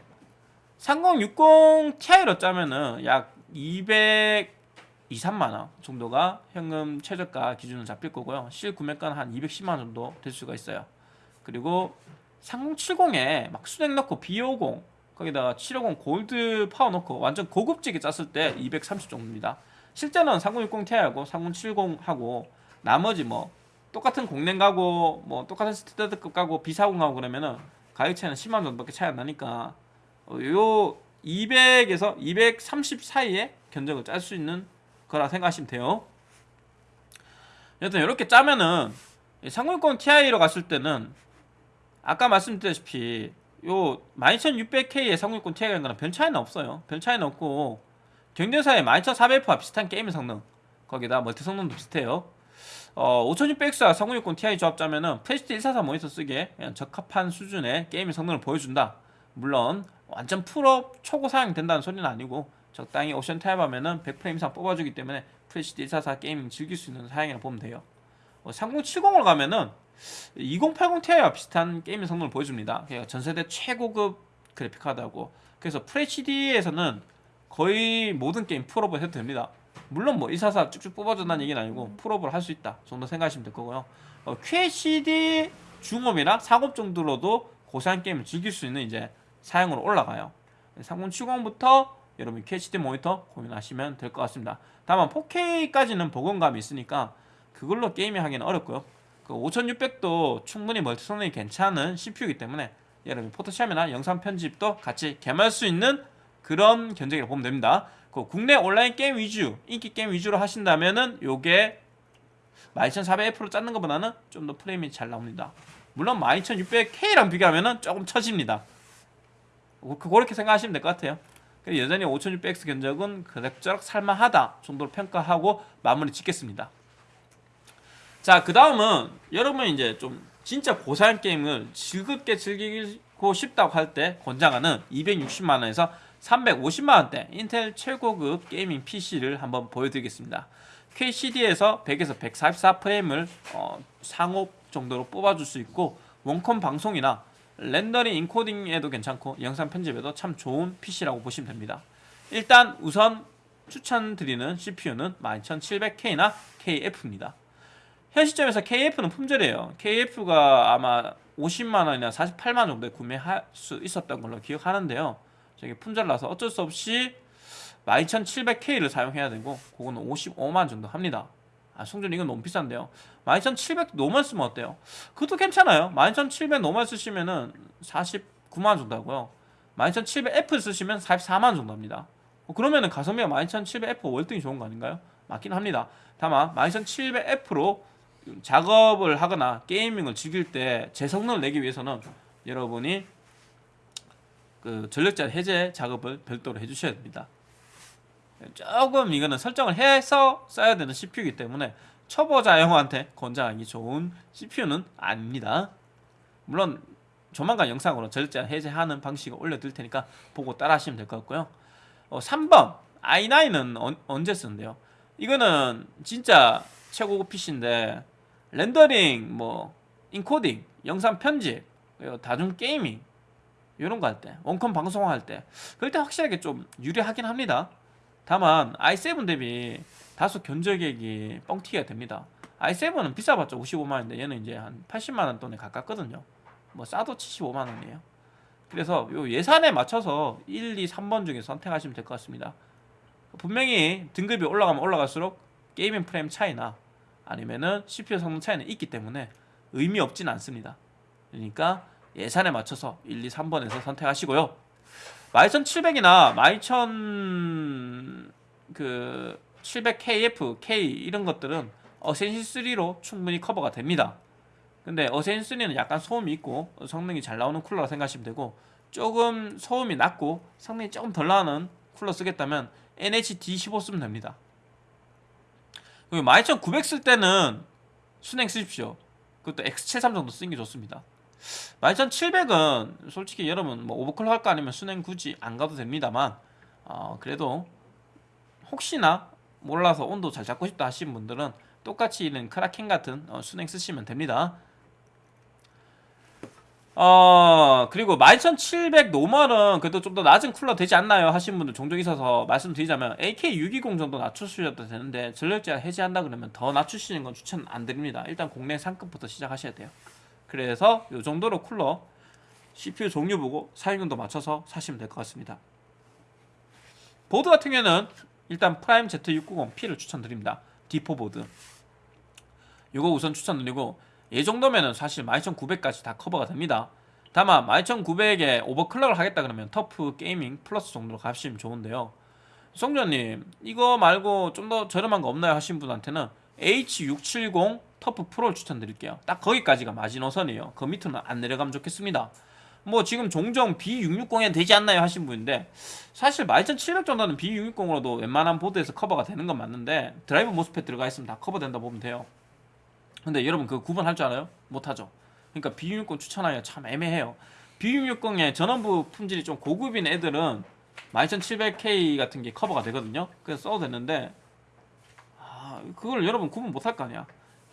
3060 Ti로 짜면은 약 200, 2, 3만 원 정도가 현금 최저가 기준으로 잡힐 거고요. 실 구매가는 한 210만 원 정도 될 수가 있어요. 그리고 3070에 막 수냉 넣고 B50 거기다가 750 골드 파워 넣고 완전 고급지게 짰을 때 230 정도입니다. 실제는 3060 Ti하고 3070하고 나머지 뭐 똑같은 공랭 가고 뭐 똑같은 스탠다드급 가고 B40 가고 그러면은 가격 차이는 10만 원 정도밖에 차이 안 나니까 어, 요 200에서 230 사이에 견적을 짤 수 있는 거라 생각하시면 돼요. 여튼 이렇게 짜면은 3060 Ti로 갔을 때는 아까 말씀드렸다시피 요 12600K의 3060 Ti가 거랑 별 차이는 없어요. 별 차이는 없고 경쟁사의 12400F와 비슷한 게임 성능 거기다 멀티 성능도 비슷해요. 어, 5600X와 3060 Ti 조합 짜면은 FHD 144 모니터 쓰기에 그냥 적합한 수준의 게임 성능을 보여준다. 물론 완전 풀옵 초고 사양 된다는 소리는 아니고 적당히 옵션 타협하면은 100프레임 이상 뽑아주기 때문에 FHD 144 gaming 즐길 수 있는 사양이라 보면 돼요. 어, 3070으로 가면은 2080 Ti와 비슷한 게임 성능을 보여줍니다. 그러니까 전세대 최고급 그래픽 카드하고 그래서 FHD에서는 거의 모든 게임 풀옵을 해도 됩니다. 물론 뭐 144 쭉쭉 뽑아준다는 얘기는 아니고 풀옵을 할 수 있다 정도 생각하시면 될 거고요. 어, QHD 중옵이나 상옵 정도로도 고사양 게임을 즐길 수 있는 이제 사양으로 올라가요. 3070부터 여러분 QHD 모니터 고민하시면 될 것 같습니다. 다만 4K까지는 버거운 감이 있으니까 그걸로 gaming 하기는 어렵고요. 그 5600도 충분히 멀티 성능이 괜찮은 CPU이기 때문에 여러분 포토샵이나 영상 편집도 같이 겸할 수 있는 그런 견적이라고 보면 됩니다. 그 국내 온라인 게임 위주, 인기 게임 위주로 하신다면은 요게 12400F로 짰는 것보다는 좀 더 프레임이 잘 나옵니다. 물론 12600K랑 비교하면은 조금 처집니다. 그- 그렇게 생각하시면 될 것 같아요. 여전히 5600X 견적은 그럭저럭 살만하다 정도로 평가하고 마무리 짓겠습니다. 자, 그 다음은 여러분이 이제 좀 진짜 고사양 게임을 즐겁게 즐기고 싶다고 할 때 권장하는 260만원에서 350만원대 인텔 최고급 게이밍 PC를 한번 보여드리겠습니다. QCD에서 100에서 144프레임을 어, 상업 정도로 뽑아줄 수 있고 원컴 방송이나 렌더링 인코딩에도 괜찮고 영상 편집에도 참 좋은 PC라고 보시면 됩니다. 일단 우선 추천드리는 CPU는 12700K나 KF입니다. 현 시점에서 KF는 품절이에요. KF가 아마 50만원이나 48만원 정도에 구매할 수 있었던 걸로 기억하는데요. 저게 품절나서 어쩔 수 없이 12700K를 사용해야 되고 그거는 55만 정도 합니다. 아, 성조님 이건 너무 비싼데요. 12700 노멀 쓰면 어때요? 그것도 괜찮아요. 12700 노멀 쓰시면은 49만 정도 하고요. 12700F 쓰시면 44만 정도 합니다. 어, 그러면은 가성비가 12700F 월등히 좋은 거 아닌가요? 맞긴 합니다. 다만 12700F로 작업을 하거나 게이밍을 즐길 때 제 성능을 내기 위해서는 여러분이 그 전력자 해제 작업을 별도로 해주셔야 됩니다. 조금 이거는 설정을 해서 써야 되는 CPU이기 때문에 초보자용한테 권장하기 좋은 CPU는 아닙니다. 물론 조만간 영상으로 전력제한 해제하는 방식을 올려드릴 테니까 보고 따라 하시면 될 것 같고요. 어, 3번 i9은 언, 언제 쓰는데요? 이거는 진짜 최고급 PC인데 렌더링, 뭐 인코딩, 영상 편집, 다중 게이밍 이런 거 할 때, 원컴 방송할 때 그럴 때 확실하게 좀 유리하긴 합니다. 다만 i7 대비 다소 견적액이 뻥튀기가 됩니다. i7은 비싸봤자 55만 원인데 얘는 이제 한 80만 원 돈에 가깝거든요. 뭐 싸도 75만 원이에요. 그래서 요 예산에 맞춰서 1, 2, 3번 중에 선택하시면 될 것 같습니다. 분명히 등급이 올라가면 올라갈수록 게이밍 프레임 차이나 아니면은 CPU 성능 차이는 있기 때문에 의미 없진 않습니다. 그러니까 예산에 맞춰서 1, 2, 3번에서 선택하시고요. 12700이나 12000 그 700KF, K 이런 것들은 어센시 3로 충분히 커버가 됩니다. 근데 어센시 3는 약간 소음이 있고 성능이 잘 나오는 쿨러라 생각하시면 되고 조금 소음이 낮고 성능이 조금 덜 나는 쿨러 쓰겠다면 NHD15 쓰면 됩니다. 그리고 12900 쓸 때는 순행 쓰십시오. 그것도 X73 정도 쓰는 게 좋습니다. 12700은 솔직히 여러분 뭐 오버클럭 할거 아니면 순행 굳이 안 가도 됩니다만 어, 그래도 혹시나 몰라서 온도 잘 잡고 싶다 하시는 분들은 똑같이 이런 크라켄 같은 어, 수랭 쓰시면 됩니다. 어 그리고 12700 노멀은 그래도 좀 더 낮은 쿨러 되지 않나요? 하시는 분들 종종 있어서 말씀드리자면 AK620 정도 낮추셔도 되는데 전력제한 해제한다 그러면 더 낮추시는 건 추천 안 드립니다. 일단 공랭 상급부터 시작하셔야 돼요 그래서 이 정도로 쿨러 CPU 종류 보고 사용용도 맞춰서 사시면 될 것 같습니다 보드 같은 경우에는 일단 프라임 Z690P를 추천드립니다 D4 보드 이거 우선 추천드리고 이 정도면은 사실 12900까지 다 커버가 됩니다. 다만 12900에 오버클럭을 하겠다 그러면 터프 게이밍 플러스 정도로 가시면 좋은데요. 성조님 이거 말고 좀 더 저렴한 거 없나요 하신 분한테는 H670 터프 프로를 추천드릴게요. 딱 거기까지가 마지노선이에요. 그 밑으로는 안 내려가면 좋겠습니다. 뭐 지금 종종 B660에 되지 않나요 하신 분인데 사실 12700 정도는 B660으로도 웬만한 보드에서 커버가 되는 건 맞는데 드라이브 모스펫 들어가 있으면 다 커버된다 보면 돼요. 근데 여러분 그 구분할 줄 알아요? 못하죠. 그러니까 B660 추천하기가 참 애매해요. B660의 전원부 품질이 좀 고급인 애들은 12700K 같은 게 커버가 되거든요. 그래서 써도 되는데 아, 그걸 여러분 구분 못할 거 아니야.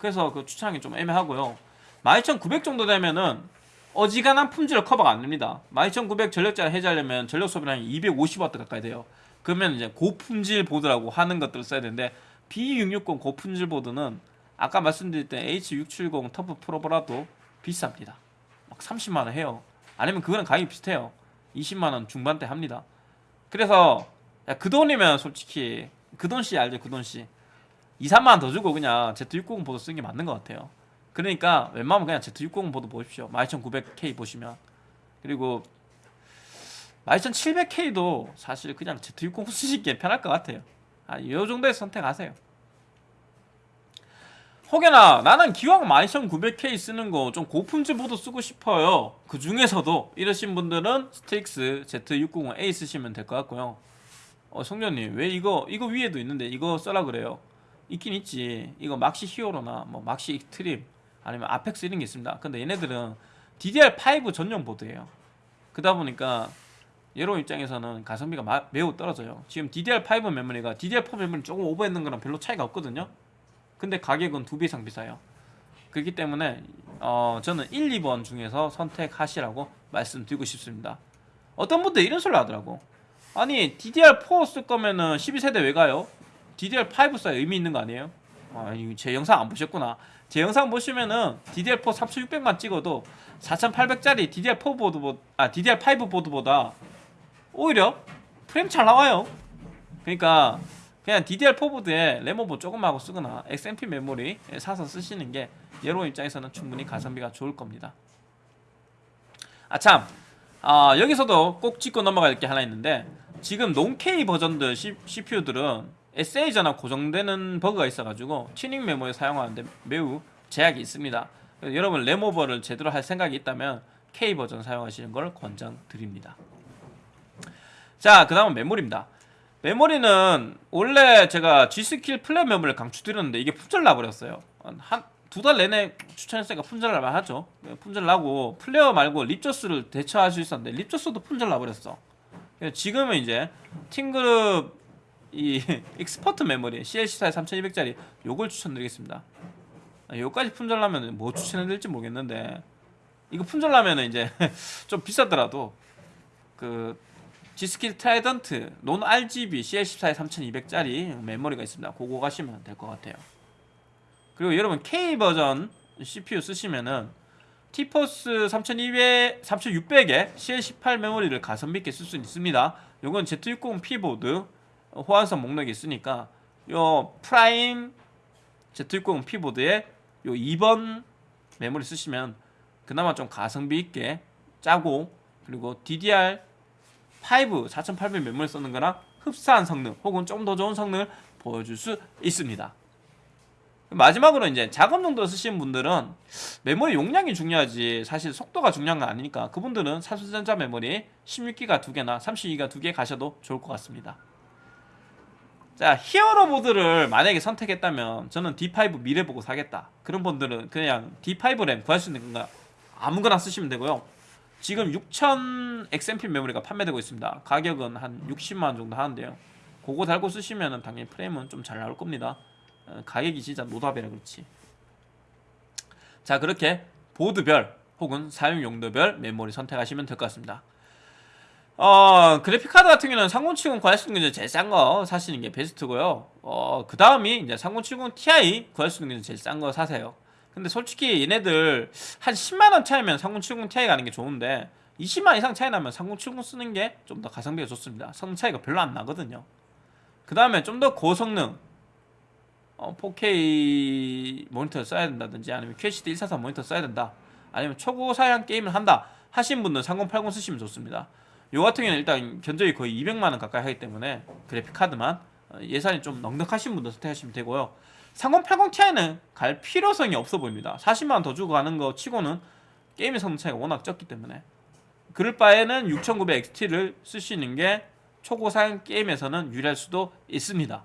그래서 그 추천하기 좀 애매하고요. 12900 정도 되면은 어지간한 품질을 커버가 안 됩니다. 12900 전력자를 해제하려면 전력 소비량이 250W 가까이 돼요. 그러면 이제 고품질 보드라고 하는 것들을 써야 되는데 B660 고품질 보드는 아까 말씀드릴 때 H670 터프 프로보라도 비쌉니다. 막 30만 원 해요. 아니면 그거는 가격이 비슷해요. 20만 원 중반대 합니다. 그래서 야, 그 돈이면 솔직히 그 돈씨 알죠? 그 돈씨 2, 3만 원 더 주고 그냥 Z690 보드 쓰는 게 맞는 것 같아요. 그러니까 웬만하면 그냥 Z690 보드 보십시오. 12900K 보시면 그리고 12700K도 사실 그냥 Z690 쓰시기에 편할 것 같아요. 아, 이 정도에서 선택하세요. 혹여나 나는 기왕 12900K 쓰는 거 좀 고품질 보드 쓰고 싶어요 그 중에서도 이러신 분들은 스트릭스 Z690A 쓰시면 될 것 같고요 어 성전님 왜 이거 이거 위에도 있는데 이거 써라 그래요 있긴 있지 이거 막시 히어로나 뭐 막시 트림 아니면 아펙스 이런 게 있습니다 근데 얘네들은 DDR5 전용 보드예요 그러다 보니까 여러분 입장에서는 가성비가 마, 매우 떨어져요 지금 DDR5 메모리가 DDR4 메모리 조금 오버했는 거랑 별로 차이가 없거든요 근데 가격은 두 배 이상 비싸요. 그렇기 때문에 어, 저는 1, 2번 중에서 선택하시라고 말씀드리고 싶습니다. 어떤 분들 이런 소리 하더라고. 아니 DDR4 쓸 거면은 12세대 왜 가요? DDR5 써야 의미 있는 거 아니에요? 아, 제 영상 안 보셨구나. 제 영상 보시면은 DDR4 3600만 찍어도 4800짜리 DDR4 보드보다 아 DDR5 보드보다 오히려 프레임 잘 나와요. 그러니까 그냥 DDR4 보드에 레모버 조금 하고 쓰거나 XMP 메모리 사서 쓰시는 게 여러분 입장에서는 충분히 가성비가 좋을 겁니다. 아참 어, 여기서도 꼭 짚고 넘어갈 게 하나 있는데 지금 non K 버전들 CPU들은 전압 고정되는 버그가 있어가지고 튜닝 메모리 사용하는데 매우 제약이 있습니다. 여러분 램오버를 제대로 할 생각이 있다면 K 버전 사용하시는 걸 권장드립니다. 자, 그 다음은 메모리입니다. 메모리는 원래 제가 G스킬 플레어 메모리를 강추드렸는데 이게 품절 나버렸어요 한 두 달 내내 추천했으니까 품절 날 만하죠 품절 나고 플레어 말고 립저스를 대체할 수 있었는데 립저스도 품절 나버렸어 지금은 이제 팀그룹 이 익스퍼트 메모리 CL14 3200짜리 요걸 추천드리겠습니다 요까지 품절 나면 뭐 추천해드릴지 모르겠는데 이거 품절 나면 이제 좀 비싸더라도 그 G스킬 트라이던트 non RGB CL14에 3200짜리 메모리가 있습니다. 그거 가시면 될 것 같아요. 그리고 여러분 K 버전 CPU 쓰시면은 티포스 3200, 3600에 CL18 메모리를 가성비 있게 쓸 수 있습니다. 요건 Z690P 보드 호환성 목록이 있으니까 요 프라임 Z690P 보드에 요 2번 메모리 쓰시면 그나마 좀 가성비 있게 짜고 그리고 DDR 5 4800 메모리 쓰는 거랑 흡사한 성능 혹은 좀 더 좋은 성능을 보여줄 수 있습니다. 마지막으로 이제 작업 용도로 쓰시는 분들은 메모리 용량이 중요하지 사실 속도가 중요한 건 아니니까 그분들은 삼성전자 메모리 16기가 두 개나 32기가 두개 가셔도 좋을 것 같습니다. 자 히어로 보드를 만약에 선택했다면 저는 D5 미래 보고 사겠다. 그런 분들은 그냥 D5 램 구할 수 있는 건가? 아무거나 쓰시면 되고요. 지금 6000 XMP 메모리가 판매되고 있습니다. 가격은 한 60만원 정도 하는데요. 그거 달고 쓰시면 당연히 프레임은 좀 잘 나올 겁니다. 어, 가격이 진짜 노답이라 그렇지. 자 그렇게 보드별 혹은 사용 용도별 메모리 선택하시면 될 것 같습니다 어 그래픽카드 같은 경우는 3070 구할 수 있는 게 제일 싼 거 사시는 게 베스트고요. 어그 다음이 이제 3070 Ti 구할 수 있는 게 제일 싼 거 사세요. 근데 솔직히 얘네들 한 10만원 차이면 3070 Ti 가는 게 좋은데 20만 이상 차이 나면 3070 쓰는 게 좀 더 가성비가 좋습니다. 성능 차이가 별로 안 나거든요. 그 다음에 좀 더 고성능 어, 4K 모니터를 써야 된다든지 아니면 QHD 144 모니터 써야 된다. 아니면 초고사양 게임을 한다 하신 분들 3080 쓰시면 좋습니다 요 같은 경우는 일단 견적이 거의 200만원 가까이 하기 때문에 그래픽카드만 어, 예산이 좀 넉넉하신 분들 선택하시면 되고요. 3080 Ti는 갈 필요성이 없어 보입니다. 40만원 더 주고 가는 거 치고는 게임의 성능 차이가 워낙 적기 때문에. 그럴 바에는 6900 XT를 쓰시는 게 초고사양 게임에서는 유리할 수도 있습니다.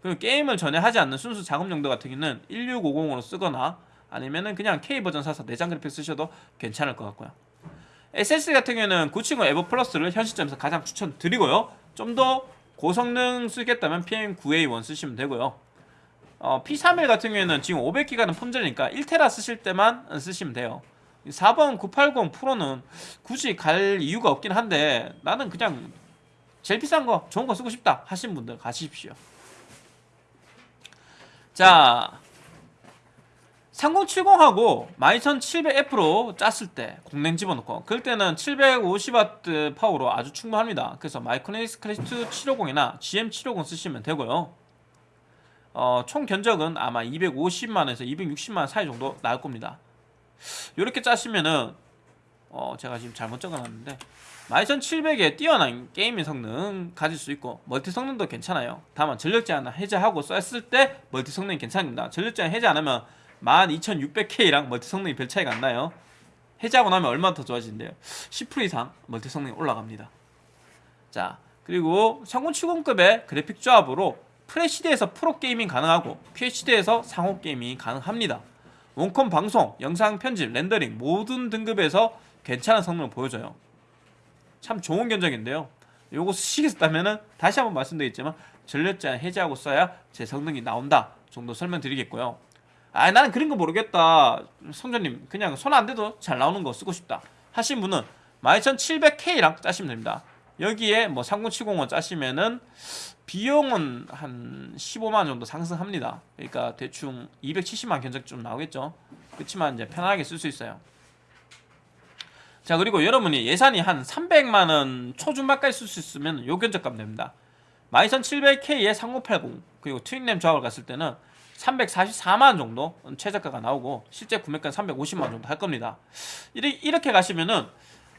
그리고 게임을 전혀 하지 않는 순수 작업 용도 같은 경우는 1650으로 쓰거나 아니면은 그냥 K 버전 사서 내장 그래픽 쓰셔도 괜찮을 것 같고요. SSD 같은 경우는 970 에버 플러스를 현 시점에서 가장 추천드리고요. 좀 더 고성능 쓰겠다면 PM9A1 쓰시면 되고요. 어, P31 같은 경우에는 지금 500기가는 품절이니까 1테라 쓰실 때만 쓰시면 돼요. 4번 980 프로는 굳이 갈 이유가 없긴 한데 나는 그냥 제일 비싼 거 좋은 거 쓰고 싶다 하신 분들 가십시오. 자 3070하고 12700F로 짰을 때 공랭 집어넣고 그럴 때는 750W 파워로 아주 충분합니다. 그래서 마이크로닉스 클래식 750이나 GM750 쓰시면 되고요. 어, 총 견적은 아마 250만원에서 260만원 사이 정도 나올 겁니다. 이렇게 짜시면은 어, 제가 지금 잘못 적어놨는데 12700에 뛰어난 게이밍 성능 가질 수 있고 멀티 성능도 괜찮아요. 다만 전력 제한 해제하고 썼을 때 멀티 성능이 괜찮습니다. 전력 제한 해제 안 하면 12600K랑 멀티 성능이 별 차이가 안 나요. 해제하고 나면 얼마나 더 좋아지는데요. 10% 이상 멀티 성능이 올라갑니다. 자 그리고 3070급의 그래픽 조합으로 FHD에서 풀옵 게이밍 가능하고 QHD에서 상옵 게이밍이 가능합니다. 원컴 방송, 영상 편집, 렌더링 모든 등급에서 괜찮은 성능을 보여줘요. 참 좋은 견적인데요. 요거 쓰시겠다면은 다시 한번 말씀드리겠지만 전력 제한 해제하고 써야 제 성능이 나온다 정도 설명드리겠고요 아 나는 그런 거 모르겠다. 성조님 그냥 손 안 대도 잘 나오는 거 쓰고 싶다. 하신 분은 12700K랑 짜시면 됩니다. 여기에 뭐 3070원 짜시면은 비용은 한 15만원 정도 상승합니다. 그러니까 대충 270만 견적 좀 나오겠죠. 그렇지만 이제 편하게 쓸 수 있어요. 자 그리고 여러분이 예산이 한 300만원 초중반까지 쓸 수 있으면 요 견적값 됩니다. 12700K에 3080 그리고 트윈램 조합을 갔을 때는 344만원 정도 최저가가 나오고 실제 구매가는 350만원 정도 할 겁니다. 이렇게 가시면은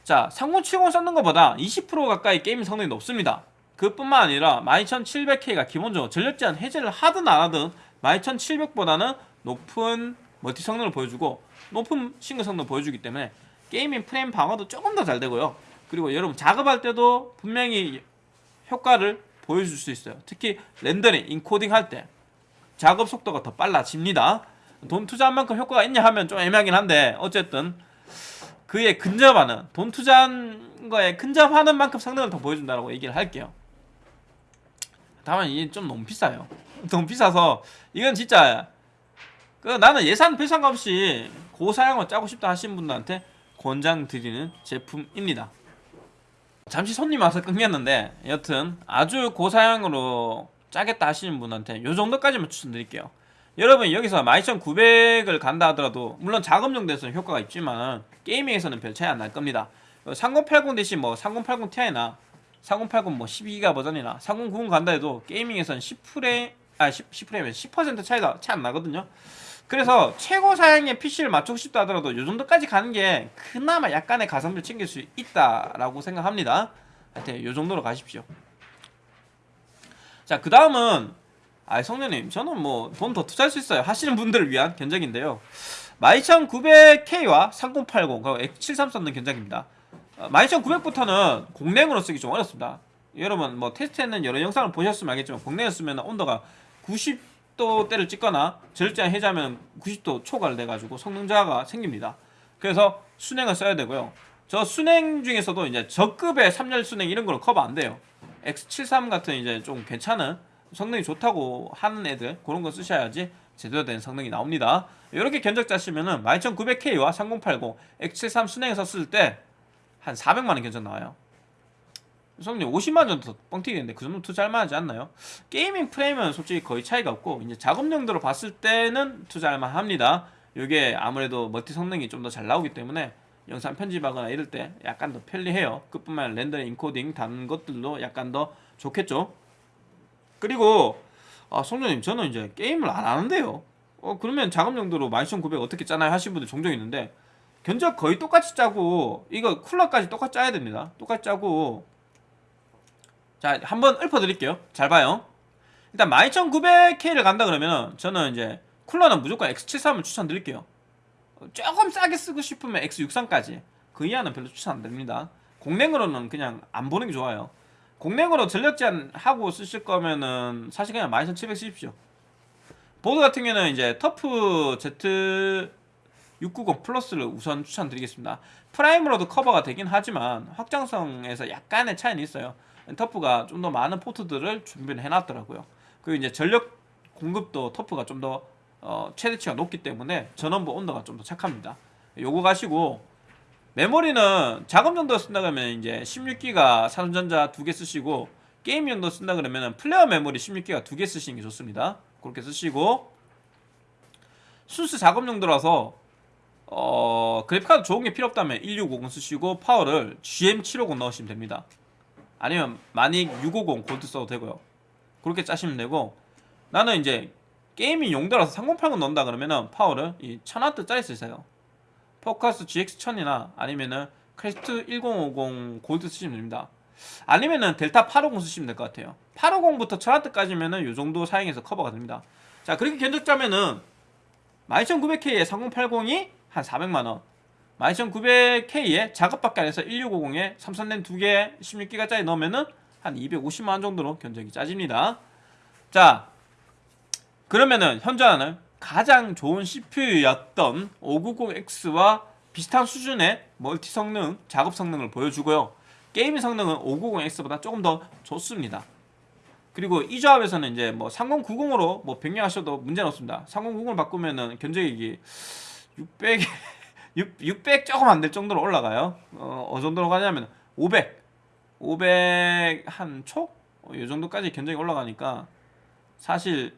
자 3070 썼는 것보다 20% 가까이 게임 성능이 높습니다. 그뿐만 아니라 12700K가 기본적으로 전력 제한 해제를 하든 안 하든 12700보다는 높은 멀티 성능을 보여주고 높은 싱글 성능을 보여주기 때문에 게이밍 프레임 방어도 조금 더 잘 되고요. 그리고 여러분 작업할 때도 분명히 효과를 보여줄 수 있어요. 특히 렌더링, 인코딩 할 때 작업 속도가 더 빨라집니다. 돈 투자한 만큼 효과가 있냐 하면 좀 애매하긴 한데 어쨌든 그에 근접하는 돈 투자한 거에 근접하는 만큼 성능을 더 보여준다고 얘기를 할게요. 다만 이게 좀 너무 비싸요. 너무 비싸서 이건 진짜 그 나는 예산 별 상관없이 고사양을 짜고 싶다 하시는 분들한테 권장드리는 제품입니다. 잠시 손님 와서 끊겼는데 여튼 아주 고사양으로 짜겠다 하시는 분한테 요 정도까지만 추천드릴게요 여러분 여기서 12900을 간다 하더라도 물론 작업용도에서는 효과가 있지만 게이밍에서는 별 차이 안 날 겁니다 3080 대신 뭐 3080 Ti나 3080 뭐 12기가 버전이나 3090 간다 해도 게이밍에서는 10프레임 아 10, 10프레임에 10% 차이가 차이 안 나거든요 그래서 최고 사양의 PC를 맞추고 싶다 하더라도 이 정도까지 가는 게 그나마 약간의 가성비를 챙길 수 있다라고 생각합니다. 하여튼 이 정도로 가십시오. 자, 그 다음은 아, 성년님, 저는 뭐 돈 더 투자할 수 있어요. 하시는 분들을 위한 견적인데요. 12900K와 3080 그리고 X73 썼는 견적입니다. 12900부터는 공랭으로 쓰기 좀 어렵습니다. 여러분 뭐 테스트했는 여러 영상을 보셨으면 알겠지만 공랭을 쓰면 온도가 90도대를 찍거나 절제한 해자면 90도 초과를 돼가지고 성능 저하가 생깁니다. 그래서 순행을 써야 되고요. 저 순행 중에서도 이제 저급의 3열 순행 이런 거는 커버 안 돼요. X73 같은 이제 좀 괜찮은 성능이 좋다고 하는 애들 그런 거 쓰셔야지 제대로 된 성능이 나옵니다. 이렇게 견적 짜시면은 12900K와 3080 X73 수랭에서 쓸 때 한 400만원 견적 나와요. 성님 50만 정도 더 뻥튀기는데 그 정도 투자할 만하지 않나요? gaming 프레임은 솔직히 거의 차이가 없고 이제 작업 용도로 봤을 때는 투자할 만합니다. 이게 아무래도 멀티 성능이 좀 더 잘 나오기 때문에 영상 편집하거나 이럴 때 약간 더 편리해요. 그뿐만 아니라 렌더링, 인코딩 다른 것들도 약간 더 좋겠죠. 그리고 아 송년님 저는 이제 게임을 안 하는데요. 어 그러면 작업 용도로 12900 어떻게 짜나요 하시는 분들 종종 있는데 견적 거의 똑같이 짜고 이거 쿨러까지 똑같이 짜야 됩니다. 똑같이 짜고 자 한번 읊어드릴게요. 잘 봐요. 일단 12900K를 간다 그러면 저는 이제 쿨러는 무조건 X73을 추천드릴게요. 조금 싸게 쓰고 싶으면 X63까지 그 이하는 별로 추천 안 드립니다. 공랭으로는 그냥 안 보는 게 좋아요. 공랭으로 전력 제한하고 쓰실 거면은 사실 그냥 12700 쓰십시오. 보드 같은 경우는 이제 TUF Z 690 Plus를 우선 추천드리겠습니다. Prime으로도 커버가 되긴 하지만 확장성에서 약간의 차이는 있어요. TUF가 좀 더 많은 포트들을 준비를 해놨더라고요. 그리고 이제 전력 공급도 TUF가 좀 더 어, 최대치가 높기 때문에 전원부 온도가 좀 더 착합니다. 요거 가시고 메모리는 작업 용도 쓴다 그러면 이제 16기가 삼성전자 두 개 쓰시고 게임 용도 쓴다 그러면 Flare 메모리 16기가 두 개 쓰시는 게 좋습니다. 그렇게 쓰시고 순수 작업 용도라서 어, 그래픽카드 좋은 게 필요 없다면 1650 쓰시고 파워를 GM750 넣으시면 됩니다. 아니면 마닉 650 골드 써도 되고요. 그렇게 짜시면 되고 나는 이제 gaming 용도라서 3080 넣는다 그러면은 파워를 이 1000W짜리 쓰세요. Focus GX1000이나 아니면은 크레스트 1050 골드 쓰시면 됩니다. 아니면은 델타 850 쓰시면 될 것 같아요. 850부터 1000W까지면은 요 정도 사용해서 커버가 됩니다. 자, 그렇게 견적 짜면은 12900K에 3080이 한 400만원 12900K에 작업밖에 안 해서 1650에 삼성랜 2개 16기가짜리 넣으면은 한 250만원 정도로 견적이 짜집니다 자 그러면은 현존하는 가장 좋은 CPU였던 590X와 비슷한 수준의 멀티 성능, 작업 성능을 보여주고요 게임 성능은 590X보다 조금 더 좋습니다 그리고 이 조합에서는 이제 뭐 3090으로 뭐 변경하셔도 문제는 없습니다 3090을 바꾸면은 견적이 600 6, 600 조금 안 될 정도로 올라가요. 어, 어느 정도로 가냐면 500, 500 한 초? 어, 이 정도까지 견적이 올라가니까 사실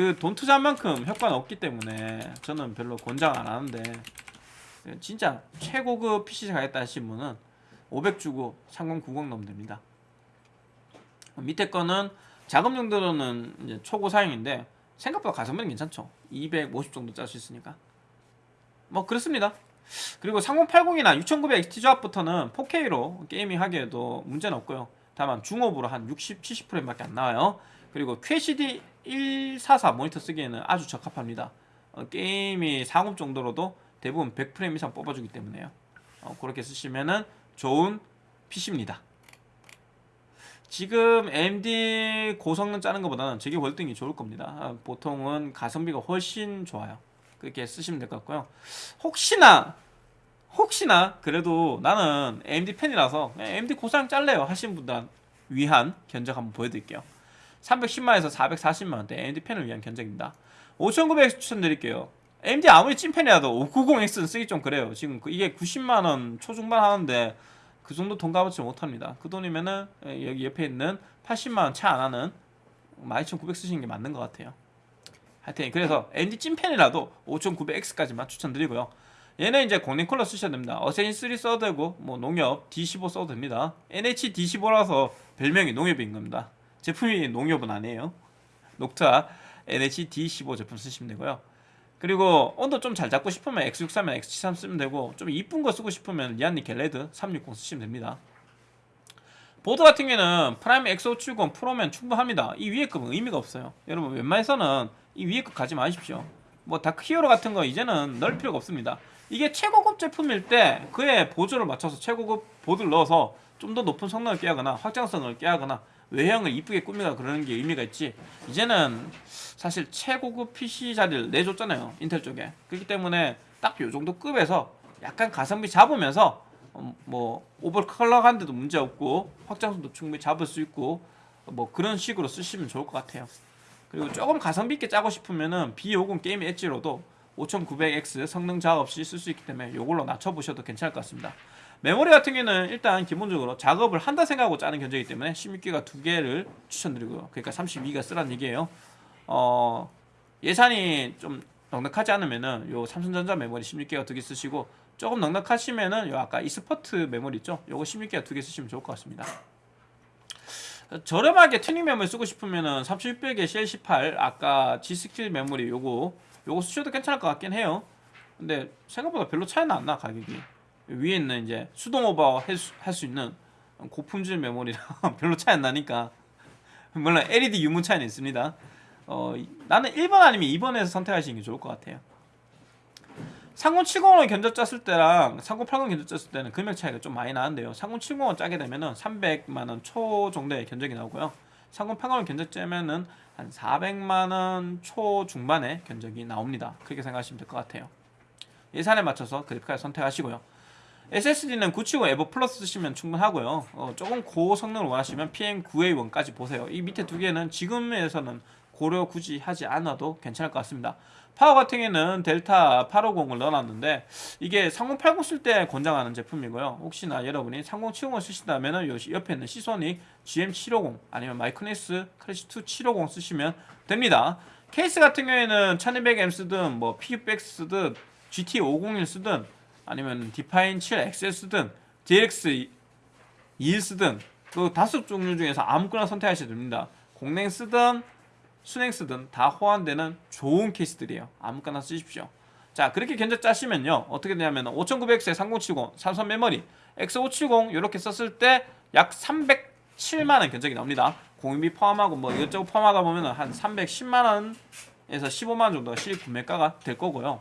그 돈 투자한 만큼 효과는 없기 때문에 저는 별로 권장 안 하는데 진짜 최고급 PC 가겠다 하신 분은 500 주고 3090 넣으면 됩니다. 밑에 거는 작업 용도로는 초고 사용인데 생각보다 가성비는 괜찮죠. 250 정도 짤 수 있으니까. 뭐 그렇습니다. 그리고 3080이나 6900 XT 조합부터는 4K로 게이밍 하기에도 문제는 없고요. 다만 중업으로 한 60, 70%밖에 안 나와요. 그리고 QHD 144 모니터 쓰기에는 아주 적합합니다. 어, 게임이 40 정도로도 대부분 100프레임 이상 뽑아주기 때문에요. 어, 그렇게 쓰시면은 좋은 PC입니다. 지금 AMD 고성능 짜는 것보다는 저게 월등히 좋을 겁니다. 아, 보통은 가성비가 훨씬 좋아요. 그렇게 쓰시면 될 것 같고요. 혹시나 혹시나 그래도 나는 AMD 팬이라서 AMD 고사양 짤래요 하신 분들 위한 견적 한번 보여드릴게요. 310만에서 440만원대 AMD 팬을 위한 견적입니다. 5900X 추천드릴게요. AMD 아무리 찐팬이라도 590X는 쓰기 좀 그래요. 지금 그 이게 90만원 초중반 하는데 그 정도 돈 값어치 못합니다. 그 돈이면은 여기 옆에 있는 80만원 차 안하는 12900 쓰시는 게 맞는 것 같아요. 하여튼 그래서 AMD 찐팬이라도 5900X까지만 추천드리고요. 얘는 이제 공랭 쿨러 쓰셔야 됩니다. 어세인 3 써도 되고 뭐 농협 D15 써도 됩니다. NH D15라서 별명이 농협인 겁니다. 제품이 농협은 아니에요. 녹타 NH D15 제품 쓰시면 되고요. 그리고 온도 좀 잘 잡고 싶으면 X63면 X73 쓰면 되고 좀 이쁜 거 쓰고 싶으면 리안니 갤레드 360 쓰시면 됩니다. 보드 같은 경우에는 Prime X570 Pro면 충분합니다. 이 위에 급은 의미가 없어요. 여러분 웬만해서는 이 위에 급 가지 마십시오. 뭐 Dark Hero 같은 거 이제는 넣을 필요가 없습니다. 이게 최고급 제품일 때 그에 보조를 맞춰서 최고급 보드를 넣어서 좀 더 높은 성능을 꾀하거나 확장성을 꾀하거나 외형을 이쁘게 꾸미거나 그러는 게 의미가 있지. 이제는 사실 최고급 PC 자리를 내줬잖아요 인텔 쪽에. 그렇기 때문에 딱 요 정도 급에서 약간 가성비 잡으면서 어, 뭐 오버클럭한데도 문제 없고 확장성도 충분히 잡을 수 있고 뭐 그런 식으로 쓰시면 좋을 것 같아요. 그리고 조금 가성비 있게 짜고 싶으면은 B50 게임 엣지로도 5900X 성능 자극 없이 쓸 수 있기 때문에 이걸로 낮춰보셔도 괜찮을 것 같습니다 메모리 같은 경우는 일단 기본적으로 작업을 한다 생각하고 짜는 견적이기 때문에 16기가 두 개를 추천드리고요. 그러니까 32기가 쓰라는 얘기예요. 어, 예산이 좀 넉넉하지 않으면은 요 삼성전자 메모리 16기가 두 개 쓰시고 조금 넉넉하시면은 요 아까 e스포트 메모리 있죠? 요거 16기가 두 개 쓰시면 좋을 것 같습니다. 저렴하게 튜닝 메모리 쓰고 싶으면은 3600에 CL18 아까 G16 메모리 요거 요거 쓰셔도 괜찮을 것 같긴 해요. 근데 생각보다 별로 차이는 안 나 가격이. 위에 있는 이제 수동 오버 할 수 있는 고품질 메모리랑 별로 차이 안 나니까 물론 LED 유무 차이는 있습니다. 어, 나는 1번 아니면 2번에서 선택하시는 게 좋을 것 같아요. 3070을 견적 짰을 때랑 3080 견적 짰을 때는 금액 차이가 좀 많이 나는데요. 3070을 짜게 되면 은 300만원 초 정도의 견적이 나오고요. 3080을 견적 짜면 은 한 400만원 초 중반의 견적이 나옵니다. 그렇게 생각하시면 될 것 같아요. 예산에 맞춰서 그래픽카드 선택하시고요. SSD는 970 에버 플러스 쓰시면 충분하고요. 어, 조금 고성능을 원하시면 PM9A1까지 보세요. 이 밑에 두 개는 지금에서는 고려 굳이 하지 않아도 괜찮을 것 같습니다. 파워 같은 경우에는 델타 850을 넣어놨는데 이게 3080 쓸 때 권장하는 제품이고요. 혹시나 여러분이 3070을 쓰신다면 옆에 있는 Seasonic GM750 아니면 마이크네스 클래시2 750 쓰시면 됩니다. 케이스 같은 경우에는 1200M 쓰든 뭐 PU600 쓰든 GT501 쓰든 아니면 Define 7XL 쓰든 DX 2일 쓰든 그 다섯 종류 중에서 아무거나 선택하셔도 됩니다. 공냉 쓰든 순행 쓰든 다 호환되는 좋은 케이스들이에요. 아무거나 쓰십시오. 자 그렇게 견적 짜시면요 어떻게 되냐면 5900X에 3070 삼성 메모리 X570 이렇게 썼을 때 약 307만원 견적이 나옵니다. 공인비 포함하고 뭐 이것저것 포함하다 보면 한 310만원에서 15만원 정도가 실입 구매가가 될 거고요.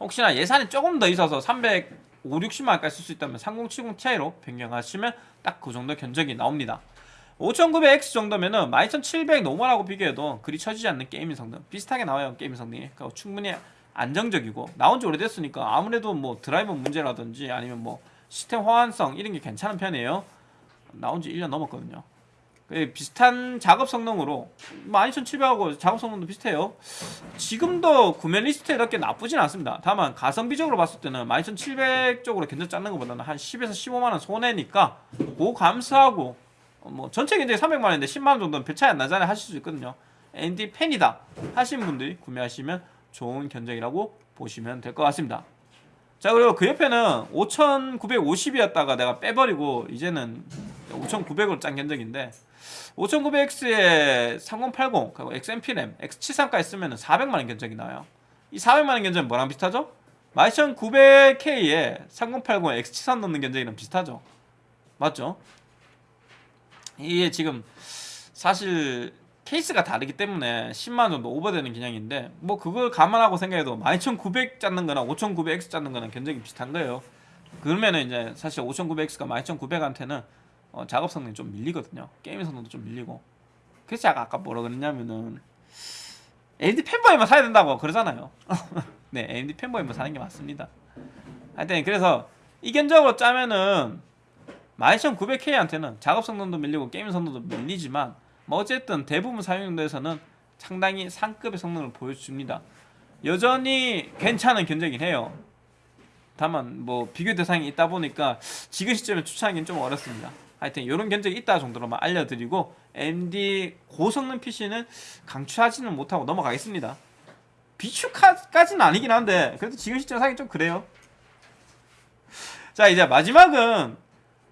혹시나 예산이 조금 더 있어서 300, 5, 60만원까지 쓸 수 있다면 3070 Ti로 변경하시면 딱 그 정도 견적이 나옵니다. 5900X 정도면 은 12700 normal하고 비교해도 그리 처지지 않는 gaming 성능 비슷하게 나와요 gaming 성능이. 그러니까 충분히 안정적이고 나온 지 오래됐으니까 아무래도 뭐 드라이버 문제라든지 아니면 뭐 시스템 호환성 이런 게 괜찮은 편이에요. 나온 지 1년 넘었거든요. 그 비슷한 작업 성능으로 12700하고 작업 성능도 비슷해요. 지금도 구매 리스트에 이렇게 나쁘진 않습니다. 다만 가성비적으로 봤을 때는 12700 쪽으로 견적 잡는 것보다는 한 10에서 15만원 손해니까 그거 감수하고 뭐 전체 견적이 300만원인데 10만원 정도는 별 차이 안 나잖아요. 하실 수 있거든요. ND 팬이다 하신 분들이 구매하시면 좋은 견적이라고 보시면 될 것 같습니다. 자 그리고 그 옆에는 5950이었다가 내가 빼버리고 이제는 5900으로 짠 견적인데 5900X에 3080 그리고 XMP 램 X73까지 쓰면 400만원 견적이 나와요 이 400만원 견적은 뭐랑 비슷하죠? 12900K에 3080에 X73 넣는 견적이랑 비슷하죠 맞죠? 이게 지금 사실 케이스가 다르기 때문에 10만원 정도 오버되는 기량인데 뭐 그걸 감안하고 생각해도 12900 잡는 거나 5900X 잡는 거나 견적이 비슷한 거예요 그러면은 이제 사실 5900X가 12900한테는 어, 작업 성능이 좀 밀리거든요. 게임 성능도 좀 밀리고. 그래서 제가 아까 뭐라 그랬냐면은 AMD 팬보이만 사야 된다고 그러잖아요. 네 AMD 팬보이만 사는 게 맞습니다. 하여튼 그래서 이견적으로 짜면은 12900K한테는 작업 성능도 밀리고 게임 성능도 밀리지만 뭐 어쨌든 대부분 사용용도에서는 상당히 상급의 성능을 보여줍니다. 여전히 괜찮은 견적이긴 해요. 다만 뭐 비교 대상이 있다 보니까 지금 시점에 추천하기는 좀 어렵습니다 하여튼 이런 견적이 있다 정도로만 알려드리고 AMD 고성능 PC는 강추하지는 못하고 넘어가겠습니다 비추까지는 아니긴 한데 그래도 지금 시점 사기 좀 그래요 자 이제 마지막은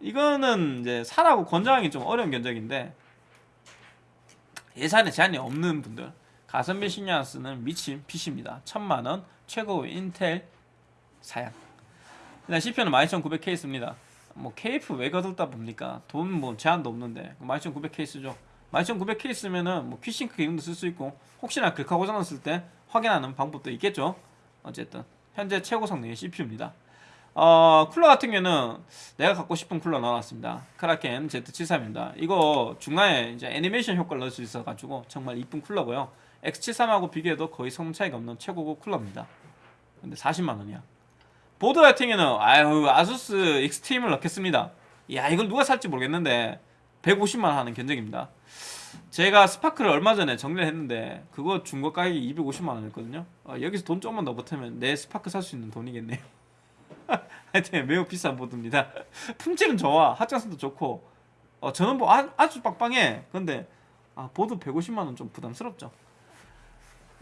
이거는 이제 사라고 권장하기 좀 어려운 견적인데 예산에 제한이 없는 분들 가성비 신경 안 쓰는 미친 PC입니다. 천만원 최고 인텔 사양. 일단 CPU는 12900K 씁니다. 뭐 KF 왜 거들다 봅니까? 돈 뭐 제한도 없는데 12900K 쓰죠. 12900K 쓰면은 뭐 Quick Sync 기능도 쓸 수 있고 혹시나 글카 고장 났을 때 확인하는 방법도 있겠죠. 어쨌든 현재 최고 성능의 CPU입니다. 어, 쿨러 같은 경우는 내가 갖고 싶은 쿨러 넣어놨습니다. Kraken Z73입니다. 이거 중간에 이제 애니메이션 효과를 넣을 수 있어가지고 정말 이쁜 쿨러고요. X73하고 비교해도 거의 성능 차이가 없는 최고급 쿨러입니다. 근데 40만원이야. 보드 같은 경우는 아유 ASUS Extreme을 넣겠습니다. 야 이걸 누가 살지 모르겠는데 150만 원 하는 견적입니다. 제가 스파크를 얼마 전에 정리를 했는데 그거 중고 가격이 250만 원이었거든요. 어, 여기서 돈 조금만 더 보태면 내 스파크 살 수 있는 돈이겠네요. 하여튼 매우 비싼 보드입니다. 품질은 좋아, 확장성도 좋고 어, 저는 뭐 아, 아주 빵빵해. 근데 아, 보드 150만 원 좀 부담스럽죠.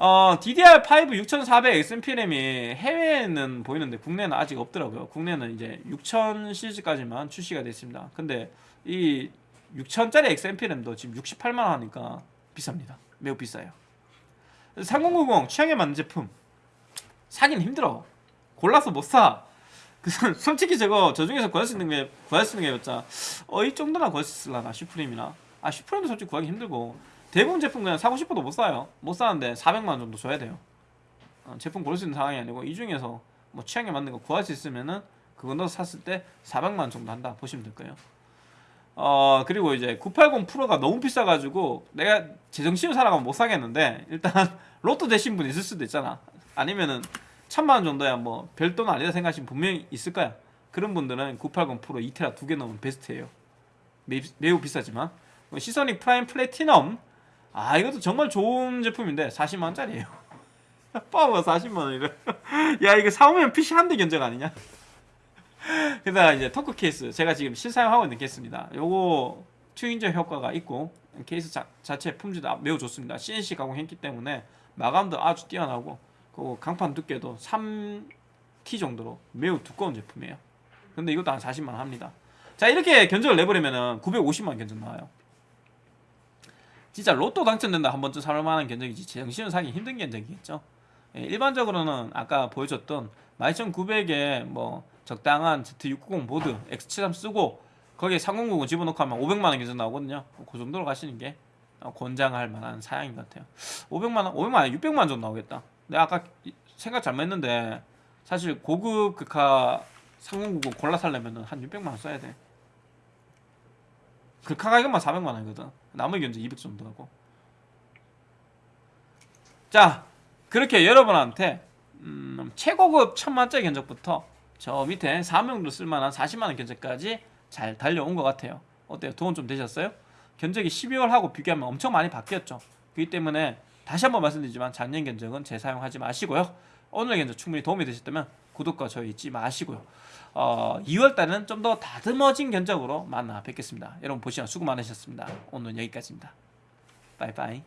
어, DDR5 6400 XMP RAM이 해외에는 보이는데 국내는 아직 없더라고요. 국내는 이제 6000 시리즈까지만 출시가 됐습니다. 근데 이 6000짜리 XMPRAM도 지금 68만 원 하니까 비쌉니다. 매우 비싸요. 3090 취향에 맞는 제품 사긴 힘들어. 골라서 못 사. 그 솔직히 저거 저 중에서 구할 수 있는 게 구할 수 있는 게 맞자. 어이 정도나 구할 수 있을라나 슈프림이나. 아 슈프림도 솔직히 구하기 힘들고 대부분 제품 그냥 사고 싶어도 못 사요. 못 사는데 400만 원 정도 줘야 돼요. 어, 제품 고를 수 있는 상황이 아니고 이 중에서 뭐 취향에 맞는 거 구할 수 있으면은 그거 넣어서 샀을 때 400만 원 정도 한다 보시면 될 거예요. 어 그리고 이제 980 Pro가 너무 비싸가지고 내가 제정신으로 살아가면 못 사겠는데 일단 로또 되신 분 있을 수도 있잖아. 아니면은 천만 원 정도야 뭐 별돈 아니다 생각하시면 분명히 있을 거야. 그런 분들은 980 프로 2테라 두 개 넣으면 베스트예요. 매, 매우 비싸지만 Seasonic Prime Platinum 아 이것도 정말 좋은 제품인데 40만 원짜리예요. 파워가 40만 원이래. 야 이거 사오면 PC 한 대 견적 아니냐? 게다가 이제 토크 케이스 제가 지금 실사용하고 있는 케이스입니다. 요거 튜닝적 효과가 있고 케이스 자, 자체 품질도 아- 매우 좋습니다. CNC 가공했기 때문에 마감도 아주 뛰어나고 그리고 강판 두께도 3T 정도로 매우 두꺼운 제품이에요. 근데 이것도 한 40만 원 합니다. 자 이렇게 견적을 내버리면 은 950만 원 견적 나와요. 진짜 로또 당첨된다 한 번쯤 살 만한 견적이지 정신을 사기 힘든 견적이겠죠. 예, 일반적으로는 아까 보여줬던 12900에 뭐 적당한 Z690 보드 X73 쓰고 거기에 3090 집어넣고 하면 500만원 견적 나오거든요. 그 정도로 가시는 게 어, 권장할 만한 사양인 것 같아요. 500만원, 500만원, 600만원 정도 나오겠다. 내가 아까 이- 생각 잘못했는데 사실 고급 극하 3090 골라 살려면 한 600만원 써야 돼. 극하 가격만 400만 원이거든. 나머지 견적 200 정도 하고. 자, 그렇게 여러분한테 음, 최고급 천만짜리 견적부터 저 밑에 사명으로 쓸만한 40만 원 견적까지 잘 달려온 것 같아요. 어때요? 도움 좀 되셨어요? 견적이 12월하고 비교하면 엄청 많이 바뀌었죠. 그렇기 때문에 다시 한번 말씀드리지만 작년 견적은 재사용하지 마시고요. 오늘 견적 충분히 도움이 되셨다면 구독과 좋아요 잊지 마시고요. 어, 2월 달은 좀 더 다듬어진 견적으로 만나 뵙겠습니다. 여러분 보시면 수고 많으셨습니다. 오늘 여기까지입니다. 바이바이.